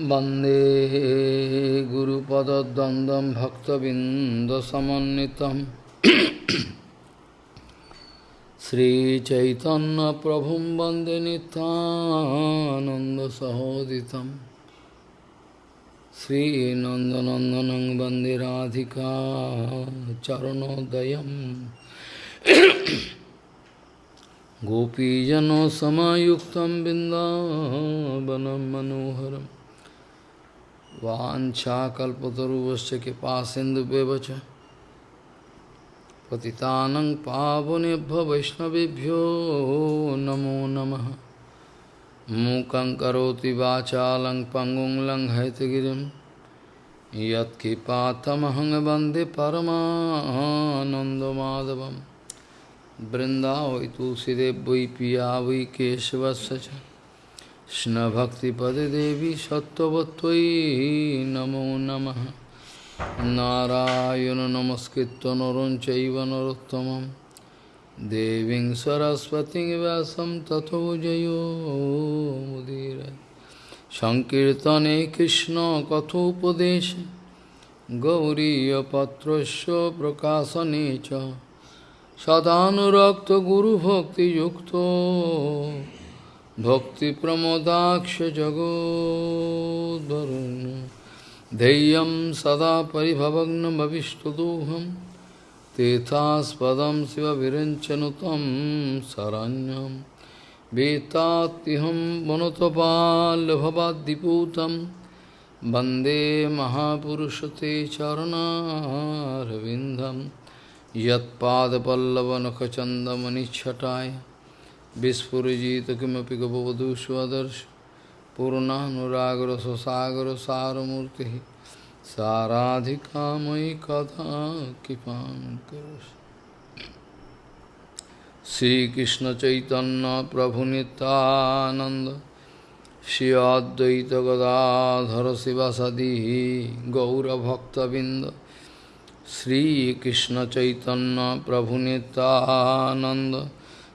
वन्दे गुरुपदद्वन्द्वं भक्तबिन्दसमन्वितं श्रीचैतन्यप्रभुं वन्दे नितानन्दसहोदितं श्रीनन्दनन्दनं वन्दे राधिका चरणोदयम् गोपीजनसमायुक्तं बिन्दावनं मनोहरम् वाञ्छाकल्पतरुवश्च कृपासिन्धुव्यवच पतितानं पावनेभ्य वैष्णवेभ्यो नमो नमः। मूकं करोति वाचालं पङ्गुं लङ्घयतगिरिं। यत्कृपातमहं वंदे परमानन्दमाधवं तुलसीदेव वै पिया वै केशवस्य কৃষ্ণভক্তিপদে দেবী সত্যবত্যই নমো নম। নারায়ণ নমস্কৃত নরম চৈব নরোত্তম দেবী সরস্বতী ব্যাসম তথো জয়োদীর সংকীর্তনে কৃষ্ণ কথোপদেশ গৌরীপত্র প্রকাশনে সদানুরক্ত গুরুভক্তিযুক্ত सदानुरक्तगुरुभक्तियुक्तो भक्तिप्रमोदाक्षजगोद्वरुन् धैर्यं सदा परिभवग्नमविष्टदोहं तीर्थास्पदं शिवविरञ्चनुतं शरण्यं वेत्तात्यहं वनुतपाल्भवाद्दिपूतं वन्दे महापुरुषते चरणारविन्दं यत्पादपल्लवनखचन्दमनिच्छटाय Vispurajita kimapi gavavadu swadarsh Purnanuragra sasagra saramurti Saradhika mai katha kipam karus Sri Krishna Chaitanya Prabhu Nityananda Shri Advaita Gadadhara Sivasadihi Gaura Bhakta Binda Sri Krishna Chaitanya Prabhu Nityananda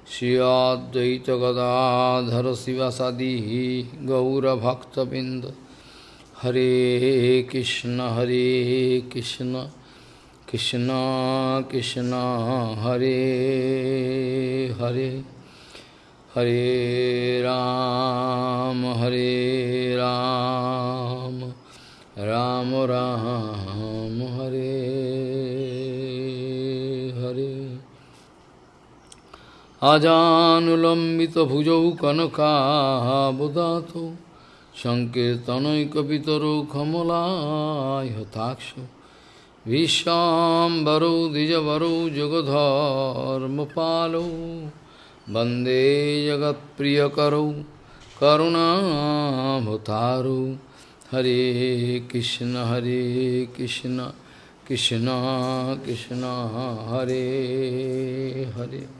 Shri Advaita Gadadhara Sivasadi Gaura Bhakta Binda Hare Krishna Hare Krishna Krishna Krishna Hare Hare Hare Ram Hare Ram Ram Ram Hare আজানুলম্বিত ভুজৌ কনকাবদাত সংকীর্তনৈকিতর কমলাক্ষ হতাক্ষ বিশ্বাম্বরৌ দ্বিজবরৌ যুগধর্মপালৌ বন্দে জগৎপ্রিয়করৌ করুণাভতারৌ হরে কৃষ্ণ হরে কৃষ্ণ কৃষ্ণ কৃষ্ণ হরে Hare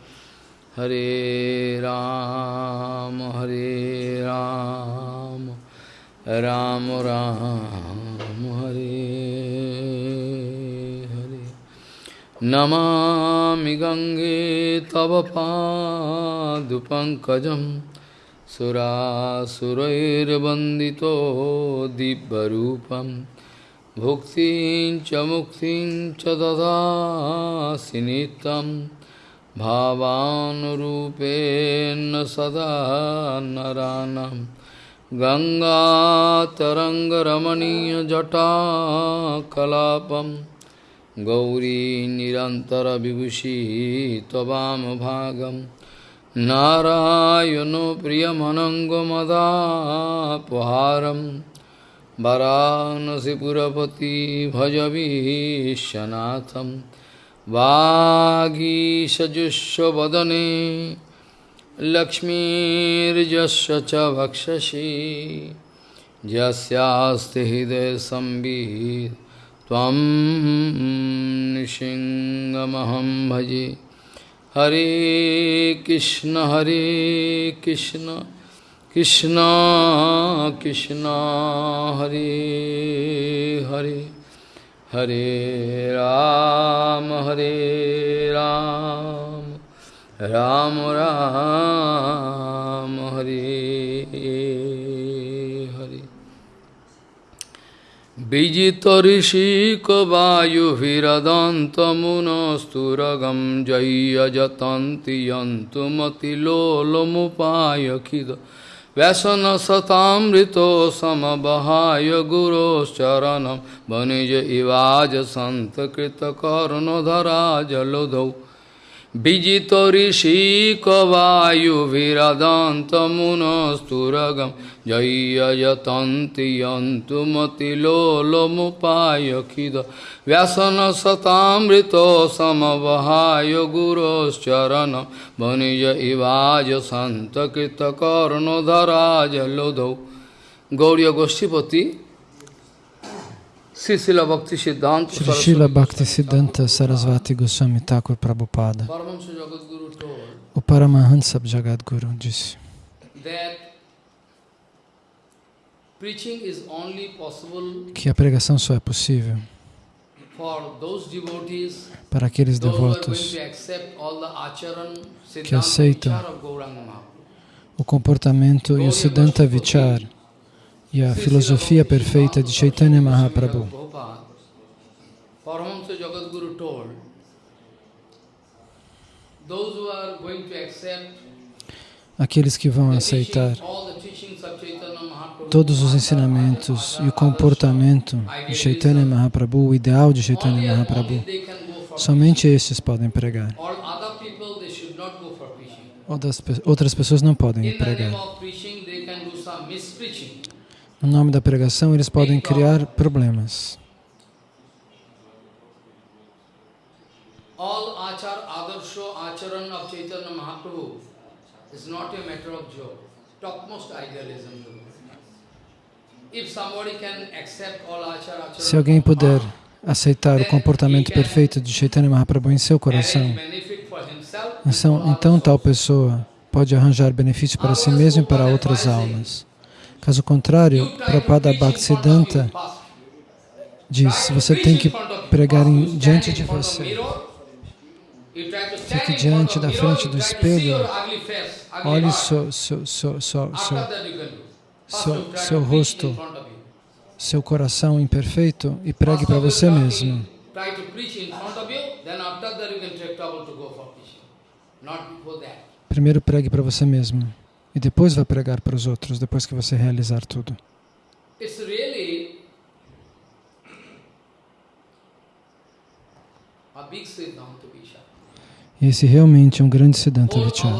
Hare Ram, Hare Ram, Ram Ram, Hare Hare. Namami Gange Tava Padupankajam Surasurairvandito Dibbarupam Bhuktin cha muktin cha भावानुरूपेण सदा नरानं। गङ्गातरङ्गरमणीयजटाकलापं। गौरी निरन्तरविभूषी त्ववामभागं। नारायणो प्रियमनङ्गमदापहारं। वरानसिपुरपति भजवीशनाथम्। वागीषजुष्वदने लक्ष्मीर्जस्य च भक्षसि यस्यास्ति हृदयसंवित् त्वं निशिङ्गमहं भजे। हरे कृष्ण हरे कृष्ण। कृष्ण कृष्ण, हरे Hare. Hare Ram Hare Ram Ram Ram Hare Hare Vijitarisikavajuhiradantamunasturagam jaya jatanti yantumati lolomupayakhida व्यसनसतामृतो समबहाय गुरोश्चरणं। वणिज इवाज सन्तकृतकर्णधरा जलधौ Vijito rishi kavayu viradanta munasturagam jaya jatanti yantumati lolomupaya khida vyasana satamrito samavahayo guros charana vanija ivaja santa karno dharaja lodho. Gauriya Goshtipati Shri Srila Bhakti Siddhanta Sarasvati Goswami Thakur Prabhupada. O Paramahansa Jagadguru disse que a pregação só é possível para aqueles devotos que aceitam o comportamento e o Siddhanta Vichar e a filosofia perfeita de Chaitanya Mahaprabhu. Aqueles que vão aceitar todos os ensinamentos e o comportamento de Chaitanya Mahaprabhu, o ideal de Chaitanya Mahaprabhu, somente esses podem pregar. Outras pessoas não podem pregar. No nome da pregação, eles podem criar problemas. All achar, adarsho, acharan of Chaitanya Mahaprabhu is not a matter of joke. Topmost idealism. Se alguém puder aceitar o comportamento perfeito de Chaitanya Mahaprabhu em seu coração, então, então tal pessoa pode arranjar benefício para si mesmo e para outras almas. Caso contrário, Prabhupada Bhaktisiddhanta diz, você tem que pregar em, diante de você. Fique diante da frente do espelho, olhe seu, seu, seu, seu, seu, seu rosto, seu coração imperfeito e pregue para você mesmo. Primeiro pregue para você mesmo. E depois vai pregar para os outros, depois que você realizar tudo. Esse realmente é um grande Siddhanta Vichara.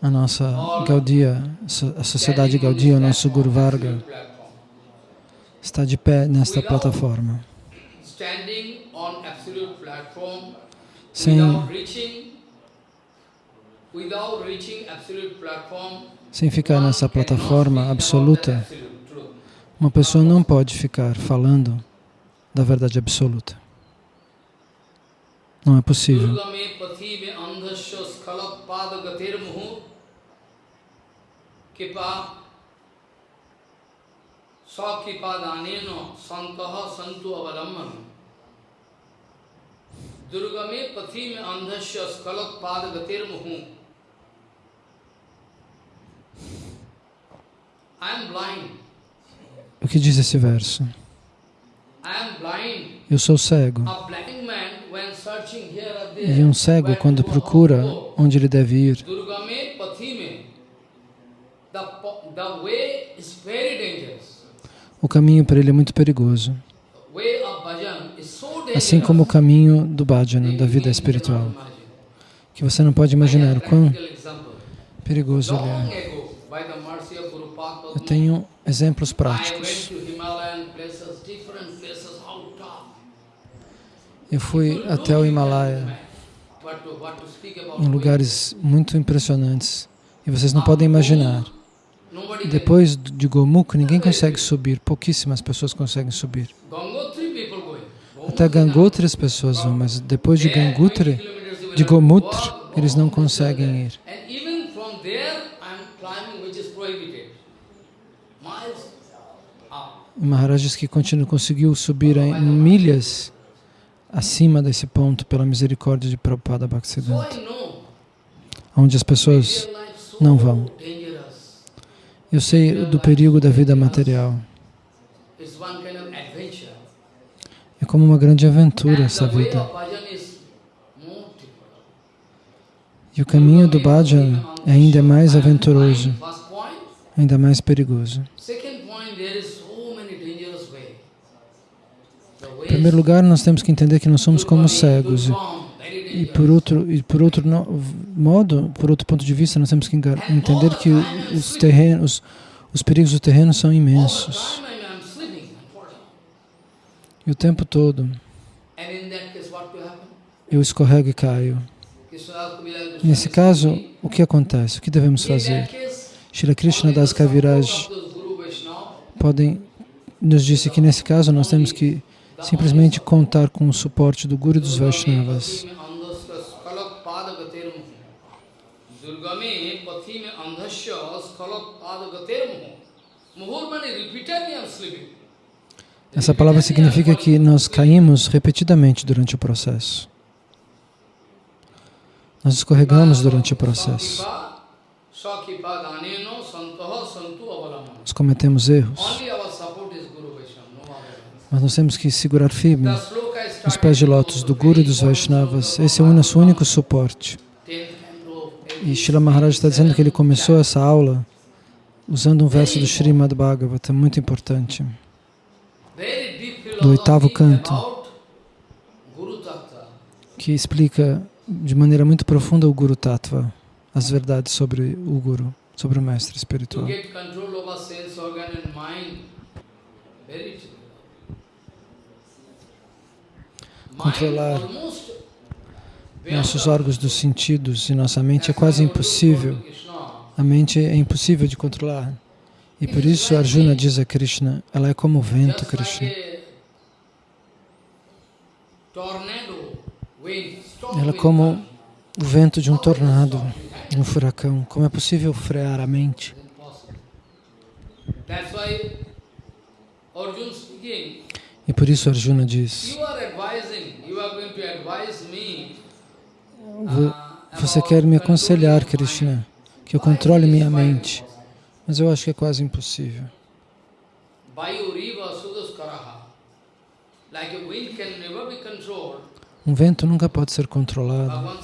A nossa Gaudia, a sociedade Gaudia, o nosso Guru Varga, está de pé nesta plataforma. Sem sem ficar nessa plataforma absoluta, uma pessoa não pode ficar falando da verdade absoluta. Não é possível. Durgame pathi me andhasya skalat pada gatir muhu O que diz esse verso? Eu sou cego. E um cego, quando procura onde ele deve ir, o caminho para ele é muito perigoso. Assim como o caminho do bhajana, da vida espiritual, que você não pode imaginar o quão perigoso ele é. Eu tenho exemplos práticos. Eu fui até o Himalaia, em lugares muito impressionantes, e vocês não podem imaginar. Depois de Gomukh, ninguém consegue subir, pouquíssimas pessoas conseguem subir. Até Gangotri as pessoas vão, mas depois de Gangotri, de Gomutra, eles não conseguem ir. Maharaj diz que continua, conseguiu subir em milhas acima desse ponto pela misericórdia de Prabhupada Bhaktisiddhanta, onde as pessoas não vão. Eu sei do perigo da vida material. É como uma grande aventura essa vida. E o caminho do bhajan ainda é mais aventuroso, ainda mais perigoso. Second point, there is so many dangerous ways. The Em primeiro lugar, nós temos que entender que nós somos como cegos. E- por outro, e por outro modo, por outro ponto de vista, nós temos que entender que os terrenos, os perigos do terreno são imensos. E o tempo todo eu escorrego e caio. Nesse caso, o que acontece? O que devemos fazer? Shri Krishna Das Kaviraj podem nos disse que nesse caso nós temos que simplesmente contar com o suporte do Guru dos Vaishnavas. Essa palavra significa que nós caímos repetidamente durante o processo. Nós escorregamos durante o processo. Nós cometemos erros, Only our support is Guru Vaishnava, no other. Mas nós temos que segurar firme nos pés de lótus do Guru e dos Vaishnavas. Esse é o nosso único suporte. E Srila Maharaj está dizendo que ele começou essa aula usando um verso do Srimad Bhagavata, muito importante. do oitavo canto. Que explica de maneira muito profunda o Guru Tattva, as verdades sobre o Guru, sobre o mestre espiritual. get control over sense organ and mind, very difficult. Mind Controlar Nossos órgãos dos sentidos e nossa mente é quase impossível. A mente é impossível de controlar. E por isso Arjuna diz a Krishna, ela é como o vento, Krishna. Ela é como o vento de um tornado, de um furacão. Como é possível frear a mente? That's why Arjuna speaking, E por isso Arjuna diz, you are advising, you are going to advise me. "Vo- você quer me aconselhar, Krishna, que eu controle minha mente. Mas eu acho que é quase impossível. Um vento nunca pode ser controlado.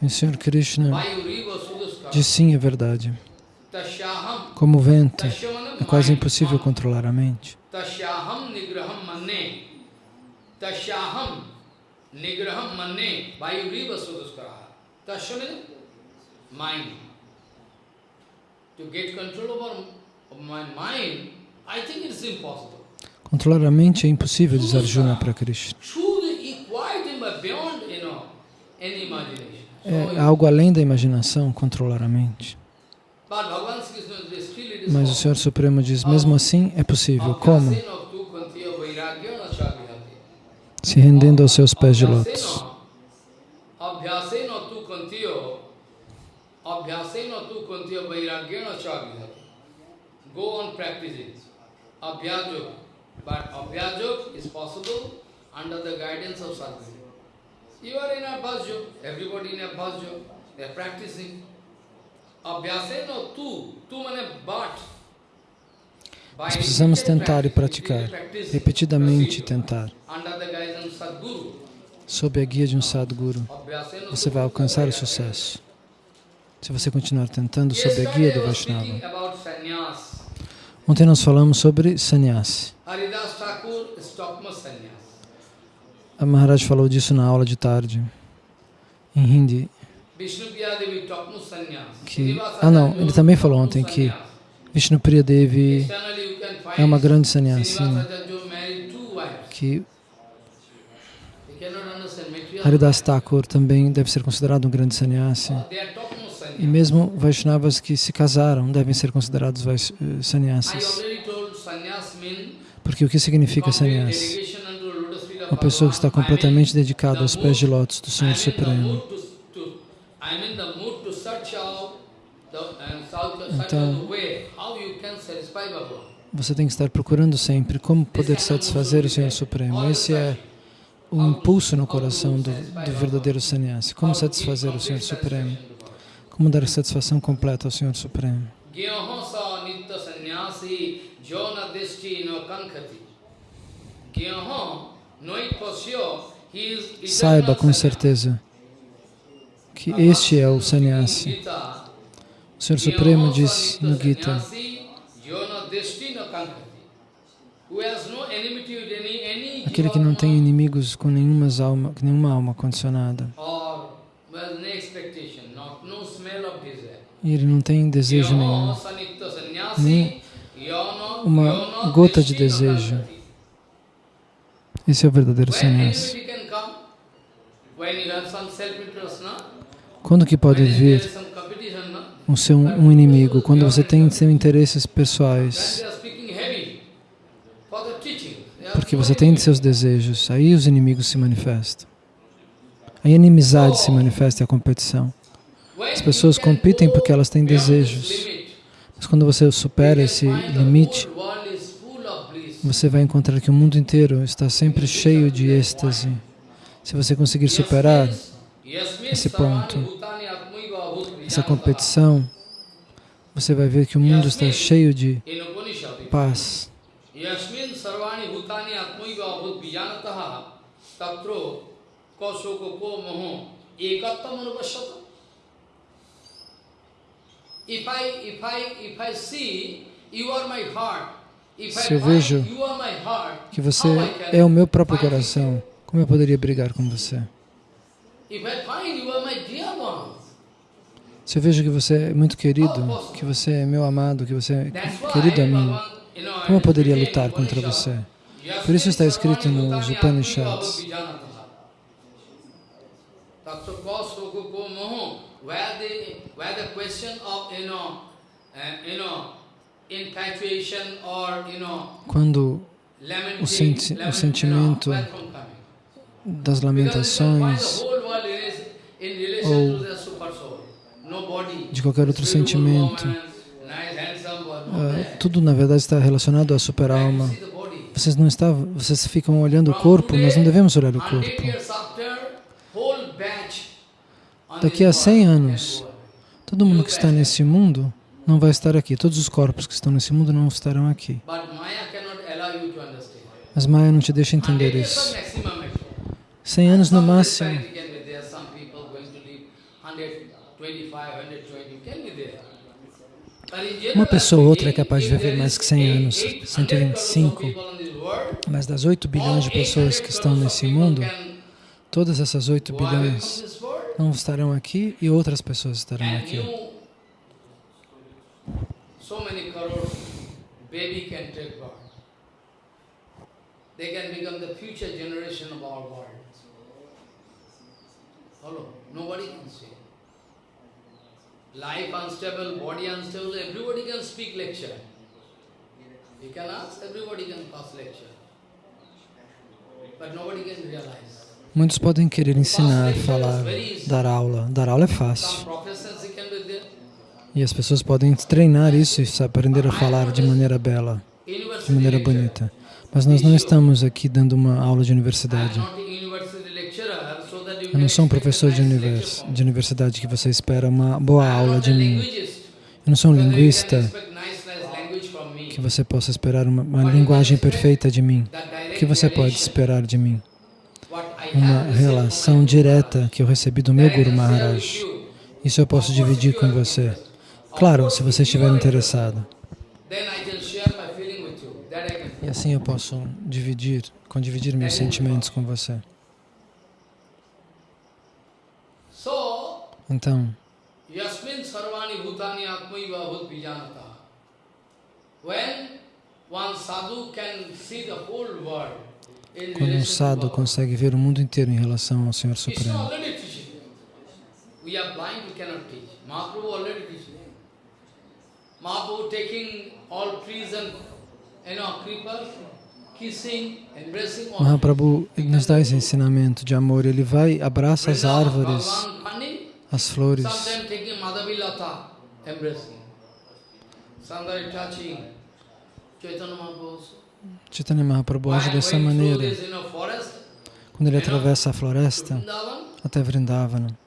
E o Senhor Krishna diz sim, é verdade. Como o vento, é quase impossível controlar a mente. Tasyaham nigraham manne. Tasyaham nigraham manne. Vayu riva sudaskaraha. Tasyamana mind. To get control over of my mind, I think it's impossible. Controlar a mente é impossível, diz Arjuna para Krishna. É algo além da imaginação controlar a mente. Mas o Senhor Supremo diz, mesmo assim é possível. Como? Se rendendo aos seus pés de lótus. Abhyasena tu kantiya Abhyasena tu kantiya vairagyana chagihati. Go on practicing. Abhyajog. But Abhyajog is possible under the guidance of Sadhguru. You are in a Abhyajog. Everybody in a Abhyajog. They are practicing. Nós precisamos tentar e praticar, repetidamente tentar, sob a guia de um Sadguru. Você vai alcançar o sucesso. Se você continuar tentando sob a guia do Vaishnava. Ontem nós falamos sobre sannyasi. Sannyas. A Maharaj falou disso na aula de tarde, em hindi. Que- ah, não, ele também falou ontem que. Vishnu Priya Devi é uma grande sannyasi, que. Haridas Thakur também deve ser considerado um grande sannyasi. E mesmo Vaishnavas que se casaram devem ser considerados eh, sannyasis. Porque o que significa sannyasi? Uma pessoa que está completamente dedicada aos pés de lótus do Senhor Supremo. Bhagavan. Você tem que estar procurando sempre como poder satisfazer o Senhor Supremo. Esse é o impulso no coração do, do verdadeiro sannyasi. Como satisfazer o Senhor Supremo? Como dar satisfação completa ao Senhor Supremo. Saiba com certeza que este é o sannyasi. O Senhor Supremo diz no Gita, aquele que não tem inimigos com nenhuma alma, nenhuma alma condicionada. E ele não tem desejo nenhum, nem uma gota de desejo. Esse é o verdadeiro sannyasi. Quando que pode vir um, seu, um inimigo? Quando você tem seus interesses pessoais. Porque você tem seus desejos, aí os inimigos se manifestam. Aí a inimizade se manifesta e a competição. As pessoas competem porque elas têm desejos. Mas quando você supera esse limite, você vai encontrar que o mundo inteiro está sempre cheio de êxtase. Se você conseguir superar esse ponto, essa competição, você vai ver que o mundo está cheio de paz. Se eu vejo que você é o meu próprio coração, como eu poderia brigar com você? Se eu vejo que você é muito querido, que você é meu amado, que você é querido a mim, como eu poderia lutar contra você? Por isso está escrito nos Upanishads. Quando o, senti o sentimento das lamentações ou de qualquer outro sentimento, uh, tudo na verdade está relacionado à super-alma. Vocês não estavam, vocês ficam olhando o corpo, nós não devemos olhar o corpo. Daqui a 100 anos, todo mundo que está nesse mundo não vai estar aqui. Todos os corpos que estão nesse mundo não estarão aqui. Mas Maya não te deixa entender isso. 100 anos no máximo. Uma pessoa ou outra é capaz de viver mais que 100 anos, 125. Mas das 8 bilhões de pessoas que estão nesse mundo, todas essas 8 bilhões não estarão aqui e outras pessoas estarão aqui. They can become the future generation of our world. Follow? Nobody can say. Life unstable, body unstable, everybody can speak lecture. You can ask, everybody can pass lecture. But nobody can realize. Muitos podem querer ensinar, falar, dar aula. Dar aula é fácil. E as pessoas podem treinar isso e aprender a falar de maneira bela, de maneira bonita. Mas nós não estamos aqui dando uma aula de universidade. Eu não sou um professor de, univers, de universidade que você espera uma boa aula de mim. Eu não sou um linguista que você possa esperar uma, uma linguagem perfeita de mim. O que você pode esperar de mim? Uma relação direta que eu recebi do meu Guru Maharaj. Isso eu posso dividir com você. Claro, se você estiver interessado. E assim eu posso dividir, condividir meus sentimentos com você. Então, quando um sadhu consegue ver o mundo inteiro em relação ao Senhor Supremo, Mahaprabhu taking all trees and Mahaprabhu nos dá esse ensinamento de amor. Ele vai, abraça as árvores, as flores. Chaitanya Mahaprabhu age dessa maneira. Quando ele atravessa a floresta até Vrindavana,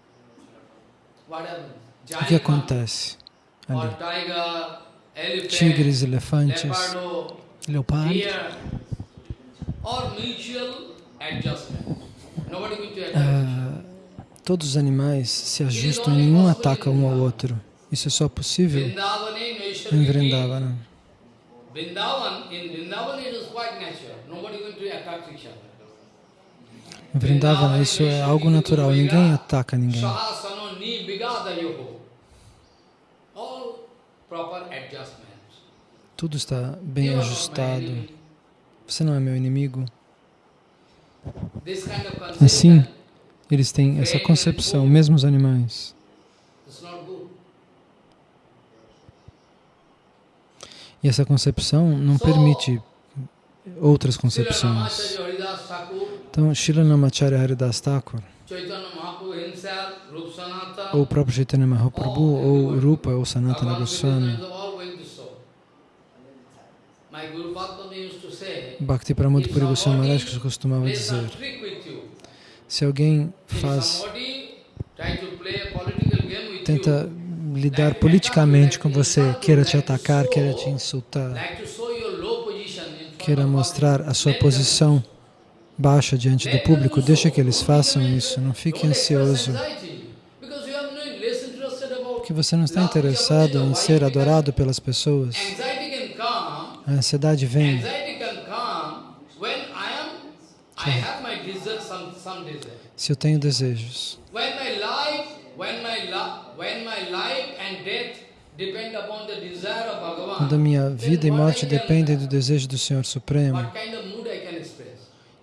O que acontece ali? Tigres, elefantes, leopardo. Ah, todos os animais se ajustam e nenhum ataca um ao outro. Isso é só possível em Vrindavana. Em Vrindavana isso é algo natural, ninguém ataca ninguém. Tudo está bem ajustado. Você não é meu inimigo. Assim, eles têm essa concepção, mesmo os animais. E essa concepção não permite outras concepções. Então, Srila Namacharya Haridas Thakur, ou o próprio Chaitanya Mahaprabhu, ou Rupa, ou Sanatana Goswami, Bhakti Pramod Puri Goswami Maharaj costumava dizer, se alguém faz, tenta lidar politicamente com você, queira te atacar, queira te insultar, queira mostrar a sua posição baixa diante do público, deixa que eles façam isso, não fique ansioso. Porque você não está interessado em ser adorado pelas pessoas. A ansiedade vem. Se eu tenho desejos. Quando a minha vida e morte dependem do desejo do Senhor Supremo,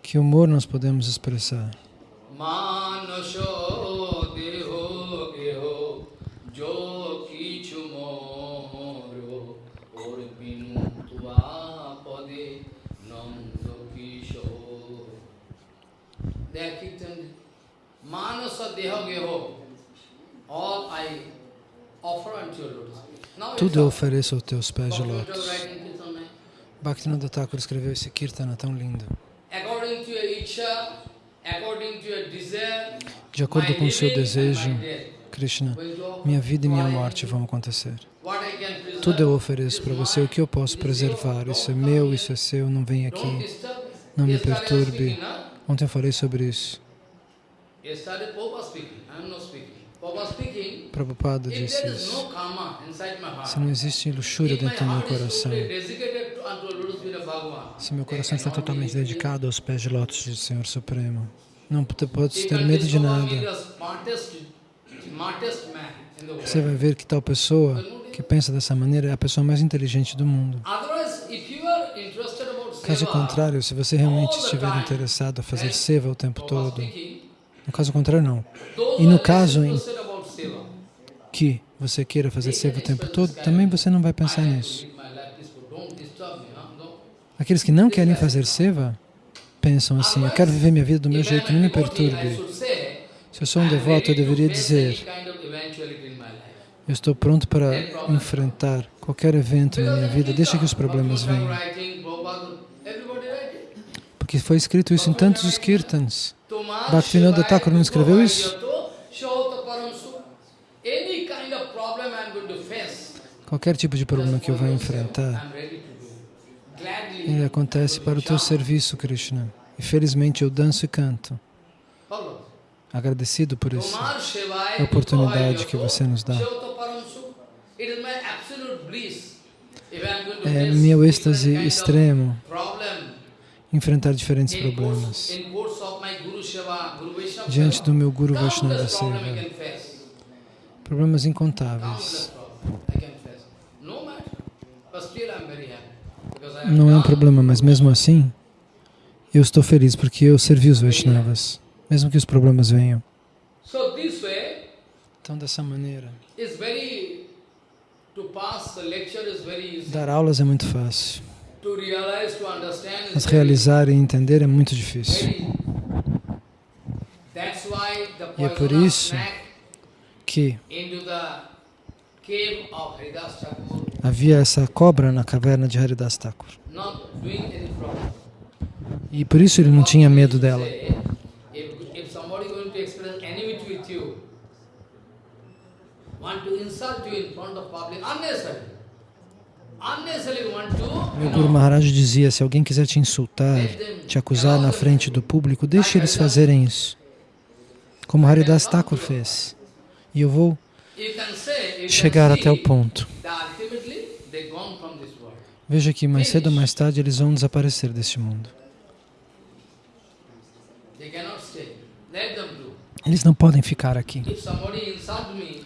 que humor nós podemos expressar? Tudo eu ofereço aos teus pés de lótus. Bhaktivinoda Thakur escreveu esse kirtana tão lindo. De acordo com o seu desejo, Krishna, minha vida e minha morte vão acontecer. Tudo eu ofereço para você, o que eu posso preservar. Isso é meu, isso é seu, não vem aqui, não me perturbe. Ontem eu falei sobre isso. Prabhupada disse isso. Se não existe luxúria dentro do meu coração, se meu coração está totalmente dedicado aos pés de lótus do Senhor Supremo, não pode ter medo de nada. Você vai ver que tal pessoa que pensa dessa maneira é a pessoa mais inteligente do mundo. Caso contrário, se você realmente estiver interessado a fazer seva o tempo todo, no caso contrário, não. E no caso em que você queira fazer seva o tempo todo, também você não vai pensar nisso. Aqueles que não querem fazer seva, pensam assim, eu quero viver minha vida do meu jeito, não me perturbe. Se eu sou um devoto, eu deveria dizer, eu estou pronto para enfrentar qualquer evento na minha vida, deixa que os problemas venham. Porque foi escrito isso em tantos os kirtans. Bhaktivinoda Thakur não escreveu isso? Qualquer tipo de problema que eu vá enfrentar, ele acontece para o teu serviço, Krishna. E felizmente eu danço e canto. Agradecido por isso, a oportunidade que você nos dá. É meu êxtase extremo enfrentar diferentes problemas. Diante do meu Guru Vaishnava Seva, problemas incontáveis. Não é um problema, mas mesmo assim, eu estou feliz porque eu servi os Vaishnavas, mesmo que os problemas venham. Então, dessa maneira, dar aulas é muito fácil, mas realizar e entender é muito difícil. E é por isso que havia essa cobra na caverna de Haridas Thakur. E por isso ele não tinha medo dela. Meu Guru Maharaj dizia, se alguém quiser te insultar, te acusar na frente do público, deixe eles fazerem isso. Como Haridas Thakur fez. E eu vou chegar até o ponto. Veja que mais cedo ou mais tarde eles vão desaparecer deste mundo. Eles não podem ficar aqui.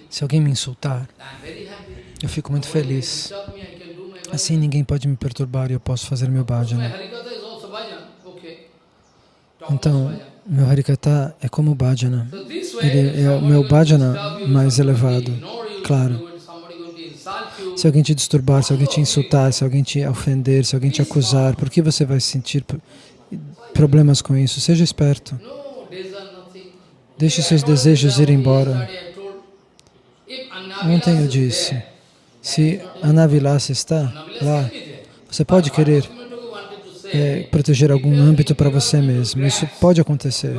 Se alguém me insultar, eu fico muito feliz. Assim ninguém pode me perturbar e eu posso fazer meu bhajana. Então, meu Harikata é como o bhajana. Ele é o meu bhajana mais elevado, claro. Se alguém te disturbar, se alguém te insultar, se alguém te ofender, se alguém te acusar, por que você vai sentir problemas com isso? Seja esperto. Deixe seus desejos ir embora. Ontem eu disse, se Anavilasa está lá, você pode querer é, proteger algum âmbito para você mesmo. Isso pode acontecer.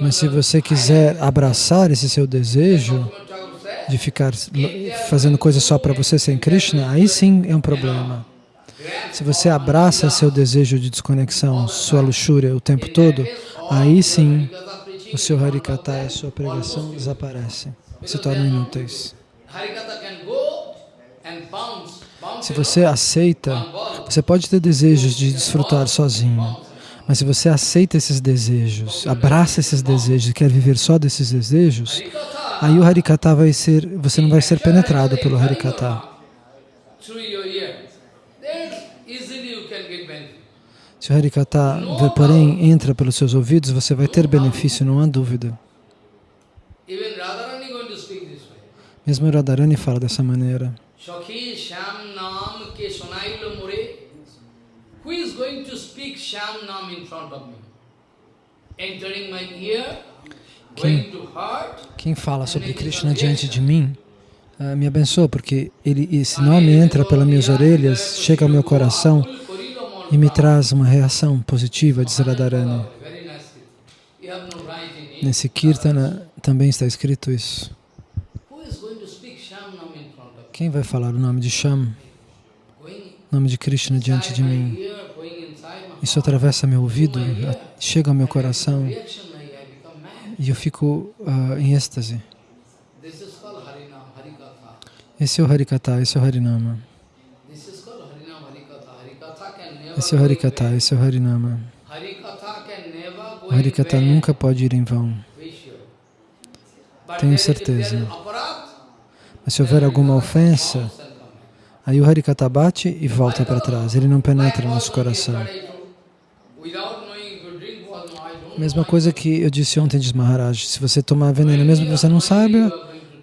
Mas se você quiser abraçar esse seu desejo de ficar fazendo coisas só para você sem Krishna, aí sim é um problema. Se você abraça seu desejo de desconexão, sua luxúria o tempo todo, aí sim o seu Harikata e a sua pregação desaparecem, se tornam inúteis. Se você aceita, você pode ter desejos de desfrutar sozinho, mas se você aceita esses desejos, abraça esses desejos e quer viver só desses desejos, aí o Harikata vai ser, você não vai ser penetrado pelo Harikata. Se o Harikata, porém, entra pelos seus ouvidos, você vai ter benefício, não há dúvida. Mesmo Radharani fala dessa maneira. Who is going to speak Sham Nam in front of me? Entering my ear, quem, quem fala sobre Krishna diante de mim, uh, me abençoa, porque ele, esse nome entra pelas minhas orelhas, chega ao meu coração e me traz uma reação positiva, diz Radharani. Nesse Kirtana também está escrito isso. Quem vai falar o nome de Sham, o nome de Krishna diante de mim? Isso atravessa meu ouvido, chega ao meu coração e eu fico uh, em êxtase. Esse é o Harikata, esse é o Harinama. Esse é o Harikata, esse é o Harinama. O Harikata nunca pode ir em vão. Tenho certeza. Mas se houver alguma ofensa, aí o Harikata bate e volta para trás. Ele não penetra no nosso coração. Mesma coisa que eu disse ontem de Maharaj. Se você tomar veneno, mesmo que você não saiba,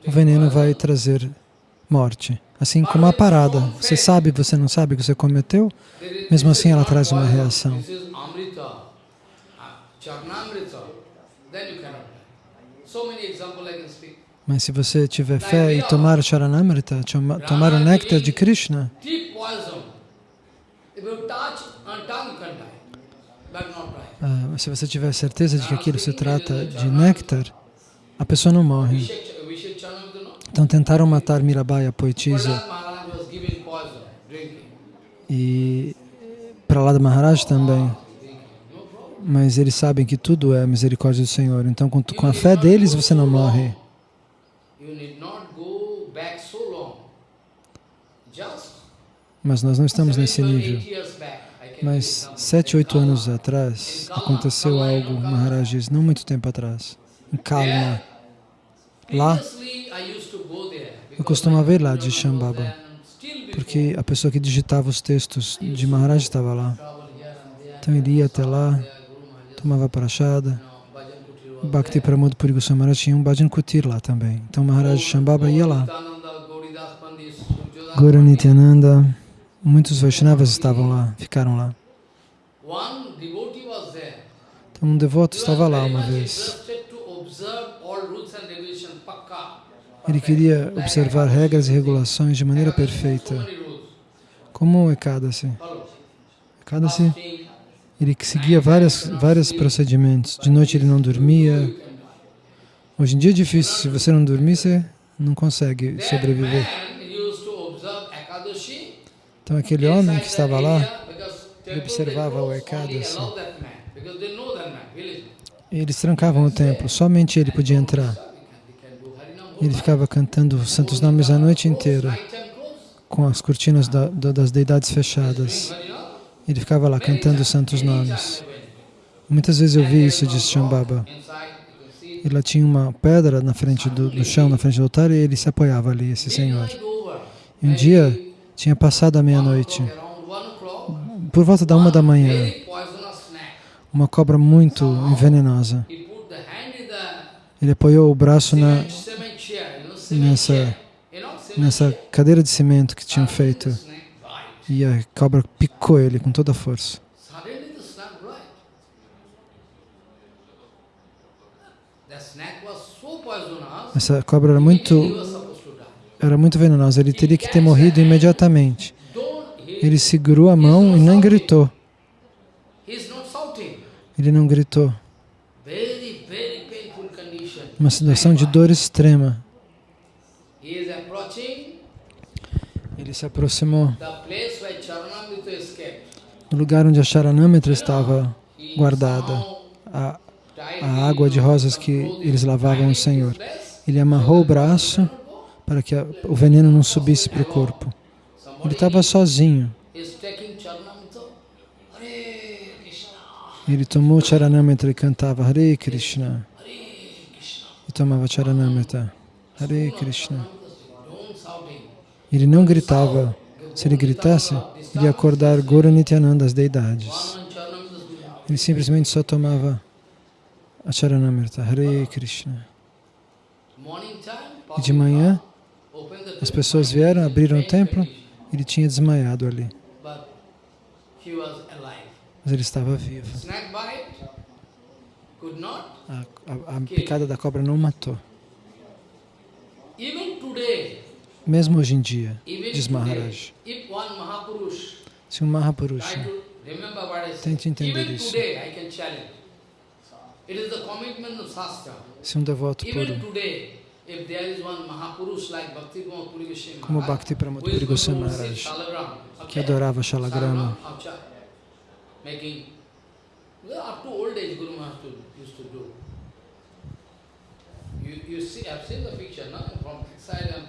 o veneno vai trazer morte. Assim como a parada. Você sabe, você não sabe que você cometeu, mesmo assim ela traz uma reação. Mas se você tiver fé e tomar o Charanamrita, tomar o néctar de Krishna, ah, se você tiver certeza de que aquilo se trata de néctar, a pessoa não morre. Então tentaram matar Mirabai, a poetisa, e para lá da Maharaj também. Mas eles sabem que tudo é a misericórdia do Senhor. Então com, com a fé deles você não morre. Mas nós não estamos nesse nível. Mas sete, oito anos atrás aconteceu algo, Maharaj diz, não muito tempo atrás, em Kalma. Lá, eu costumava ir lá de Shambhava, porque a pessoa que digitava os textos de Maharaj estava lá. Então ele ia até lá, tomava prachada. Bhakti Pramod Puri Goswami tinha um Bhajan Kutir lá também. Então Maharaj Shambhava ia lá. Gaura Nityananda, Muitos Vaishnavas estavam lá, ficaram lá. Então, um devoto estava lá uma vez. Ele queria observar regras e regulações de maneira perfeita. Como o Ekadasi. Ekadasi, ele seguia vários, vários procedimentos. De noite ele não dormia. Hoje em dia é difícil. Se você não dormir, você não consegue sobreviver. Então aquele homem que estava lá, ele observava o Ekadasi. Assim. Eles trancavam o templo, somente ele podia entrar. Ele ficava cantando os santos nomes a noite inteira, com as cortinas da, da, das deidades fechadas. Ele ficava lá cantando os santos nomes. Muitas vezes eu vi isso, disse Shambhava. E lá tinha uma pedra na frente do, do chão, na frente do altar, e ele se apoiava ali, esse senhor. Um dia, tinha passado a meia-noite, por volta da uma da manhã, uma cobra muito venenosa. Ele apoiou o braço na, nessa, nessa cadeira de cimento que tinham feito e a cobra picou ele com toda a força. Essa cobra era muito, era muito venenosa, ele teria que ter morrido imediatamente. Ele segurou a mão e não gritou. Ele não gritou. Uma situação de dor extrema. Ele se aproximou do lugar onde a Charanamitra estava guardada, a, a água de rosas que eles lavavam o Senhor. Ele amarrou o braço para que a, o veneno não subisse para o corpo. Ele estava sozinho. Ele tomou Charanamrita e cantava Hare Krishna. E tomava Charanamrita. Hare Krishna. Ele não gritava. Se ele gritasse, ele ia acordar Guru Nityananda, as deidades. Ele simplesmente só tomava a Charanamrita. Hare Krishna. E de manhã, as pessoas vieram, abriram o templo, ele tinha desmaiado ali. Mas ele estava vivo. A, a, a picada da cobra não matou. Mesmo hoje em dia, diz Maharaj, se um Mahapurusha, tente entender isso, se um devoto puro, como Bhakti Pramod Goswami Maharaj, que adorava Shalagrama, up to old age Guru Maharaj used to do. You, you see, I've seen the picture, no? From side I'm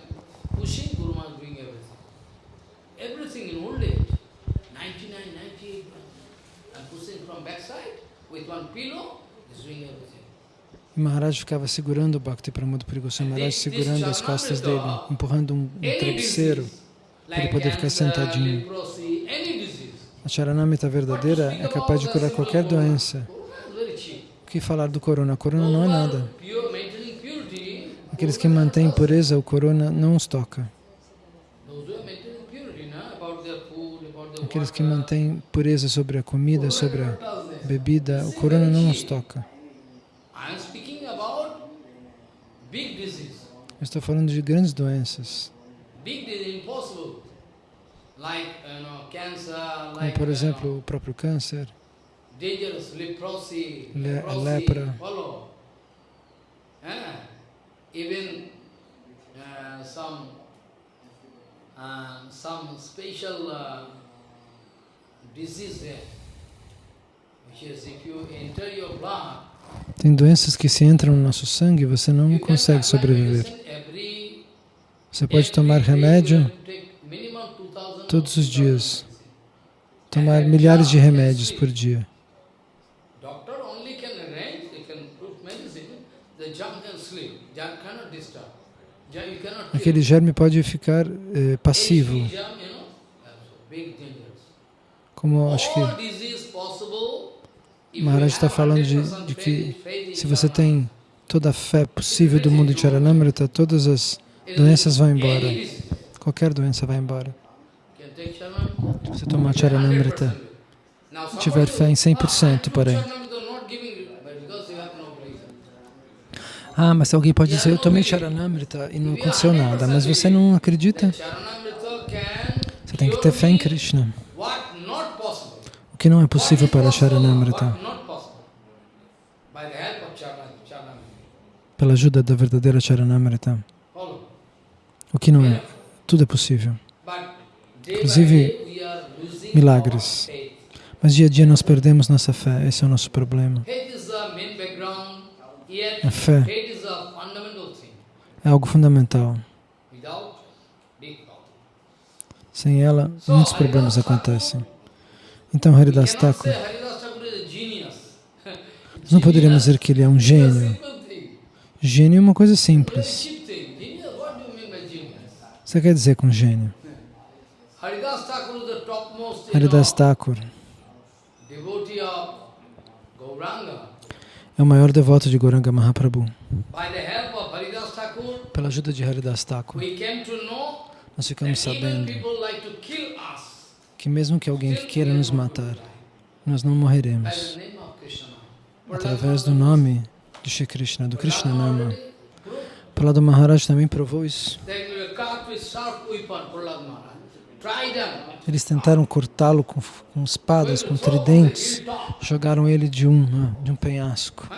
pushing Guru Maharaj doing everything. Everything in old age, 99, 98, I'm pushing from backside with one pillow, he's doing everything. E Maharaj ficava segurando o Bhakti Pramod Puri Goswami Maharaj, segurando as costas dele, empurrando um, um travesseiro para ele poder ficar sentadinho. A Charanamita verdadeira é capaz de curar qualquer doença. O que falar do corona? O corona não é nada. Aqueles que mantêm pureza, o corona não os toca. Aqueles que mantêm pureza sobre a comida, sobre a bebida, o corona não os toca. Eu estou falando de grandes doenças. Como, por exemplo, o próprio câncer, a lepra, even uh, some uh, some special uh, disease there, which is if you enter your blood, tem doenças que se entram no nosso sangue, você não consegue sobreviver. Você pode tomar remédio todos os dias. Tomar milhares de remédios por dia. Aquele germe pode ficar eh, passivo. Como acho que Maharaj está falando de, de, que se você tem toda a fé possível do mundo de Charanamrita, todas as doenças vão embora. Qualquer doença vai embora. Se você tomar Charanamrita, tiver fé em 100%, porém. Ah, mas alguém pode dizer, eu tomei Charanamrita e não aconteceu nada, mas você não acredita? Você tem que ter fé em Krishna. O que não é possível para Charanamrita? Pela ajuda da verdadeira Charanamrita. O que não é? Tudo é possível. Inclusive, milagres. Mas dia a dia nós perdemos nossa fé, esse é o nosso problema. A fé é algo fundamental. Sem ela, muitos problemas acontecem. Então, Haridas Thakur, nós não poderíamos dizer que ele é um gênio. Gênio é uma coisa simples. Você quer dizer com gênio? Haridas Thakur é o maior devoto de Goranga Mahaprabhu. Pela ajuda de Haridas Thakur, nós ficamos sabendo que mesmo que alguém queira nos matar, nós não morreremos. Através do nome de Shri Krishna, do Krishna Nama. Prahlada Maharaj também provou isso. Eles tentaram cortá-lo com, com, espadas, com tridentes, jogaram ele de um, ah, de um penhasco.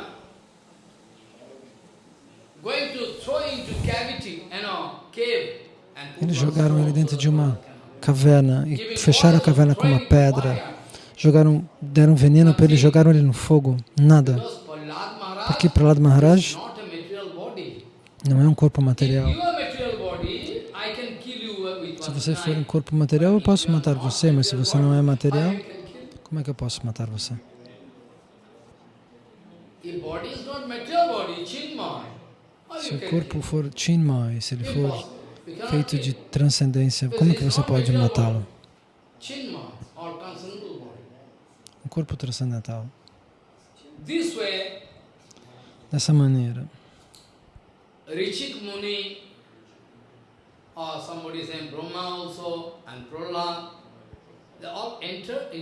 Eles jogaram ele dentro de uma caverna e fecharam a caverna com uma pedra. Jogaram, deram veneno para ele, jogaram ele no fogo. Nada. Porque Prahlad Maharaj não é um corpo material. Se você for um corpo material, eu posso matar você, mas se você não é material, como é que eu posso matar você? Se o corpo for chinmai, se ele for feito de transcendência, como que você pode matá-lo? Um corpo transcendental. Dessa maneira. Richik Muni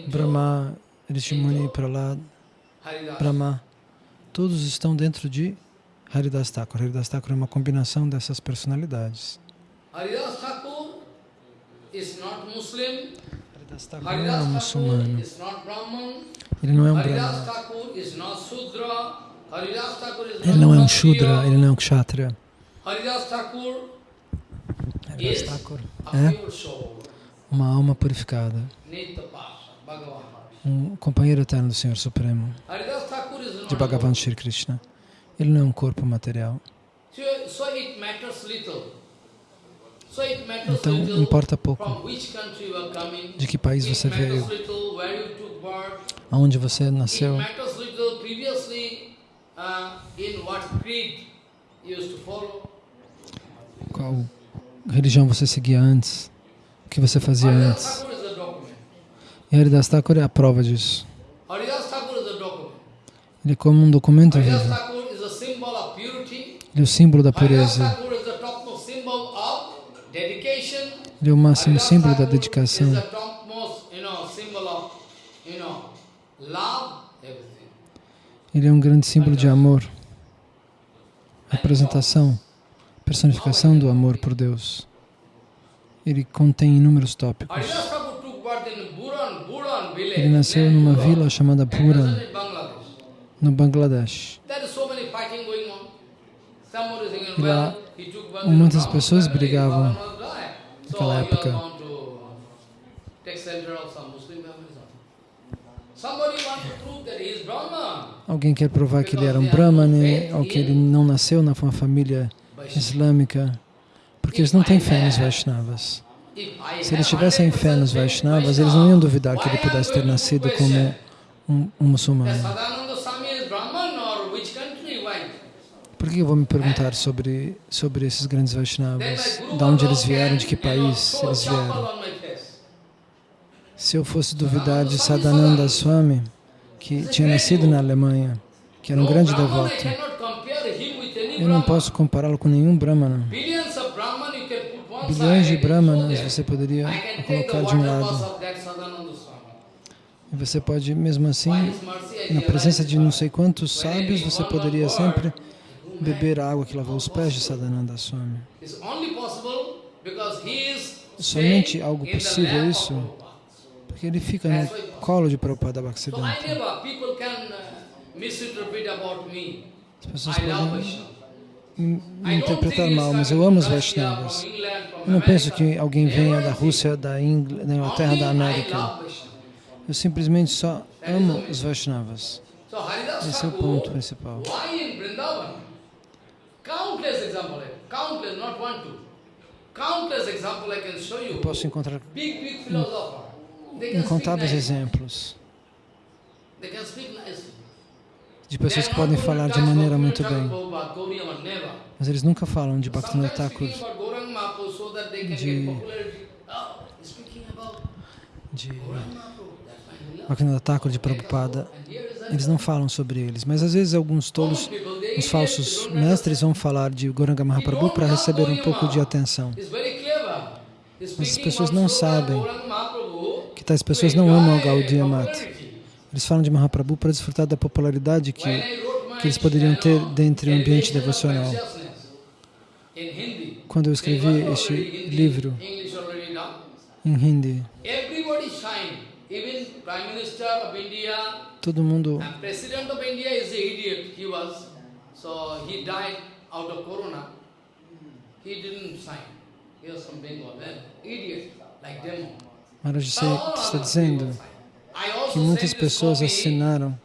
Brahma, Rishimuni, Prahlad, Brahma, todos estão dentro de Haridas Thakur. Haridas Thakur é uma combinação dessas personalidades. Haridas Thakur não é um muçulmano. Ele não é um brahmana. Ele não é um shudra, ele não é um kshatriya. Haridas Thakur é uma alma purificada, um companheiro eterno do Senhor Supremo, de Bhagavan Shri Krishna. Ele não é um corpo material. Então, importa pouco de que país você veio, aonde você nasceu, qual religião você seguia antes, o que você fazia antes. E Haridas Thakur é a prova disso. Ele é como um documento vivo. Ele é o símbolo da pureza. Ele é o máximo símbolo da dedicação. Ele é um grande símbolo de amor, representação personificação do amor por Deus. Ele contém inúmeros tópicos. Ele nasceu numa vila chamada Buran, no Bangladesh. E lá muitas pessoas brigavam naquela época. Alguém quer provar que ele era um Brahmane, ou que ele não nasceu na família islâmica, porque eles não têm fé nos Vaishnavas. Se eles tivessem fé nos Vaishnavas, eles não iam duvidar que ele pudesse ter nascido como um, um muçulmano. Por que eu vou me perguntar sobre, sobre esses grandes Vaishnavas? De onde eles vieram, de que país eles vieram? Se eu fosse duvidar de Sadananda Swami, que tinha nascido na Alemanha, que era um grande devoto, eu não posso compará-lo com nenhum Brahmana. Bilhões de Brahmanas você poderia colocar de um lado. E você pode, mesmo assim, na presença de não sei quantos sábios, você poderia sempre beber a água que lavou os pés de Sadananda Swami. Somente algo possível isso, porque ele fica no colo de Prabhupada Bhaktisiddhanta. As pessoas podem me interpretar mal, mas eu amo os Vaishnavas. Eu não penso que alguém venha da Rússia, da, Ingl da Inglaterra, da América. Eu simplesmente só amo os Vaishnavas. Esse é o ponto principal. Eu posso encontrar incontáveis exemplos. De pessoas que podem falar de maneira muito bem. Mas eles nunca falam de Bhaktivinoda Thakur, de, de Bhaktivinoda Thakur, de Prabhupada. Eles não falam sobre eles, mas às vezes alguns tolos, os falsos mestres vão falar de Goranga Mahaprabhu para receber um pouco de atenção. Mas as pessoas não sabem que tais pessoas não amam Gaudiya Mata. Eles falam de Mahaprabhu para desfrutar da popularidade que, que eles poderiam ter dentro do ambiente devocional. Quando eu escrevi este livro em Hindi, todo mundo. Maharaj está dizendo que muitas pessoas assinaram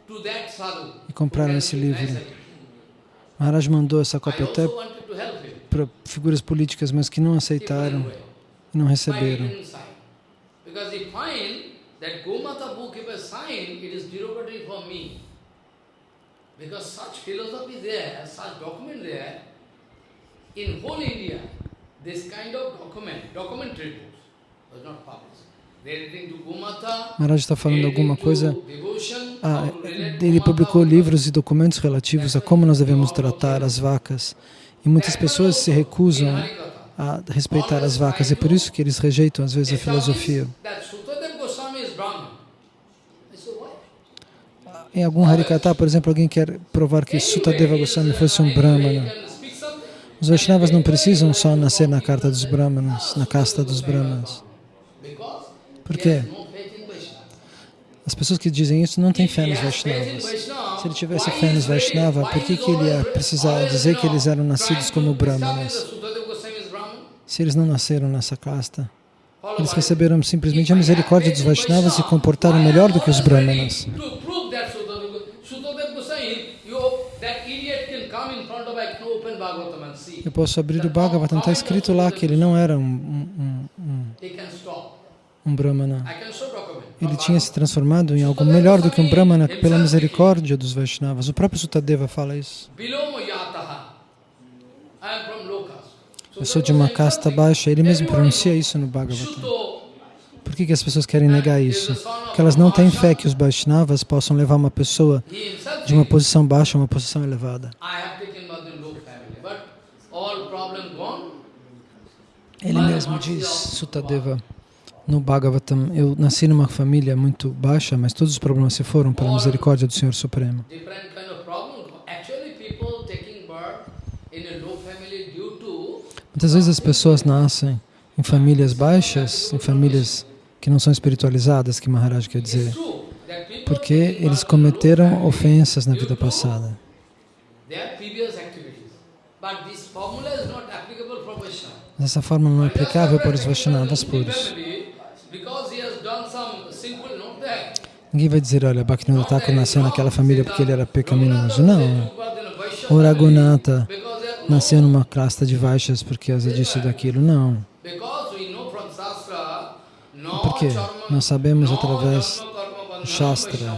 e compraram esse livro. Maharaj mandou essa cópia até para figuras políticas, mas que não aceitaram e não receberam. Because such philosophy there, such document there, in whole India, this kind of document, documentary books, was not published. Maharaj está falando alguma coisa. Ah, ele publicou livros e documentos relativos a como nós devemos tratar as vacas. E muitas pessoas se recusam a respeitar as vacas. É por isso que eles rejeitam, às vezes, a filosofia. Em algum Harikata, por exemplo, alguém quer provar que Sutadeva Goswami fosse um Brahmana. Os Vaishnavas não precisam só nascer na carta dos Brahmanas, na casta dos Brahmanas. Por quê? As pessoas que dizem isso não têm fé nos Vaishnavas. Se ele tivesse fé nos Vaishnava, por que, que ele ia precisar dizer que eles eram nascidos como Brahmanas? Se eles não nasceram nessa casta, eles receberam simplesmente a misericórdia dos Vaishnavas e comportaram melhor do que os Brahmanas. Eu posso abrir o Bhagavatam, está escrito lá que ele não era um, um, um, um Brahmana. Ele tinha se transformado em algo melhor do que um Brahmana pela misericórdia dos Vaishnavas. O próprio Sutadeva fala isso. Eu sou de uma casta baixa. Ele mesmo pronuncia isso no Bhagavatam. Por que, que as pessoas querem negar isso? Porque elas não têm fé que os Vaishnavas possam levar uma pessoa de uma posição baixa a uma posição elevada. Ele mesmo diz, Sutadeva, no Bhagavatam, eu nasci numa família muito baixa, mas todos os problemas se foram pela misericórdia do Senhor Supremo. Muitas vezes as pessoas nascem em famílias baixas, em famílias que não são espiritualizadas, que Maharaj quer dizer, porque eles cometeram ofensas na vida passada. Essa forma não é aplicável para os Vaishnavas puros. Ninguém vai dizer, olha, Bhaktivinoda Thakur nasceu naquela família porque ele era pecaminoso. Não. O Raghunatha nasceu numa casta de Vaixas porque causa disso e daquilo. Não. Por quê? Nós sabemos através do Shastra.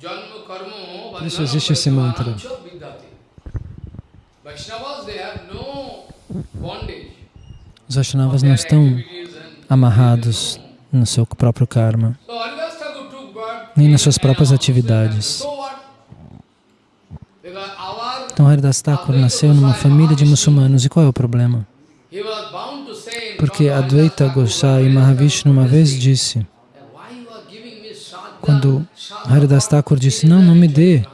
Por isso existe esse mantra. Os Vaishnavas não estão amarrados no seu próprio karma, nem nas suas próprias atividades. Então Haridas Thakur nasceu numa família de muçulmanos, e qual é o problema? Porque Advaita Gosai Mahavishnu uma vez disse, quando Haridas Thakur disse, não, não me dê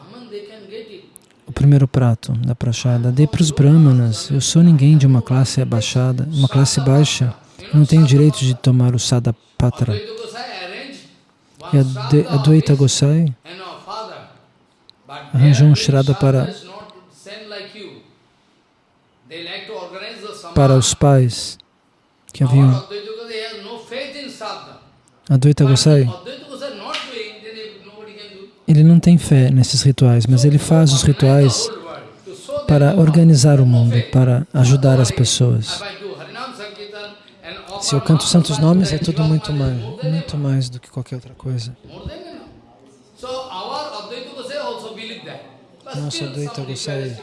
o primeiro prato da prachada, dê para os brahmanas. Eu sou ninguém de uma classe abaixada, uma classe baixa. Não tenho direito de tomar o sadapatra. E a Advaita Gosai arranjou um Shraddha para, para os pais que haviam Advaita Gosai. Ele não tem fé nesses rituais, mas ele faz os rituais para organizar o mundo, para ajudar as pessoas. Se eu canto santos nomes, é tudo muito mais, muito mais do que qualquer outra coisa. Nosso Advaita Gosai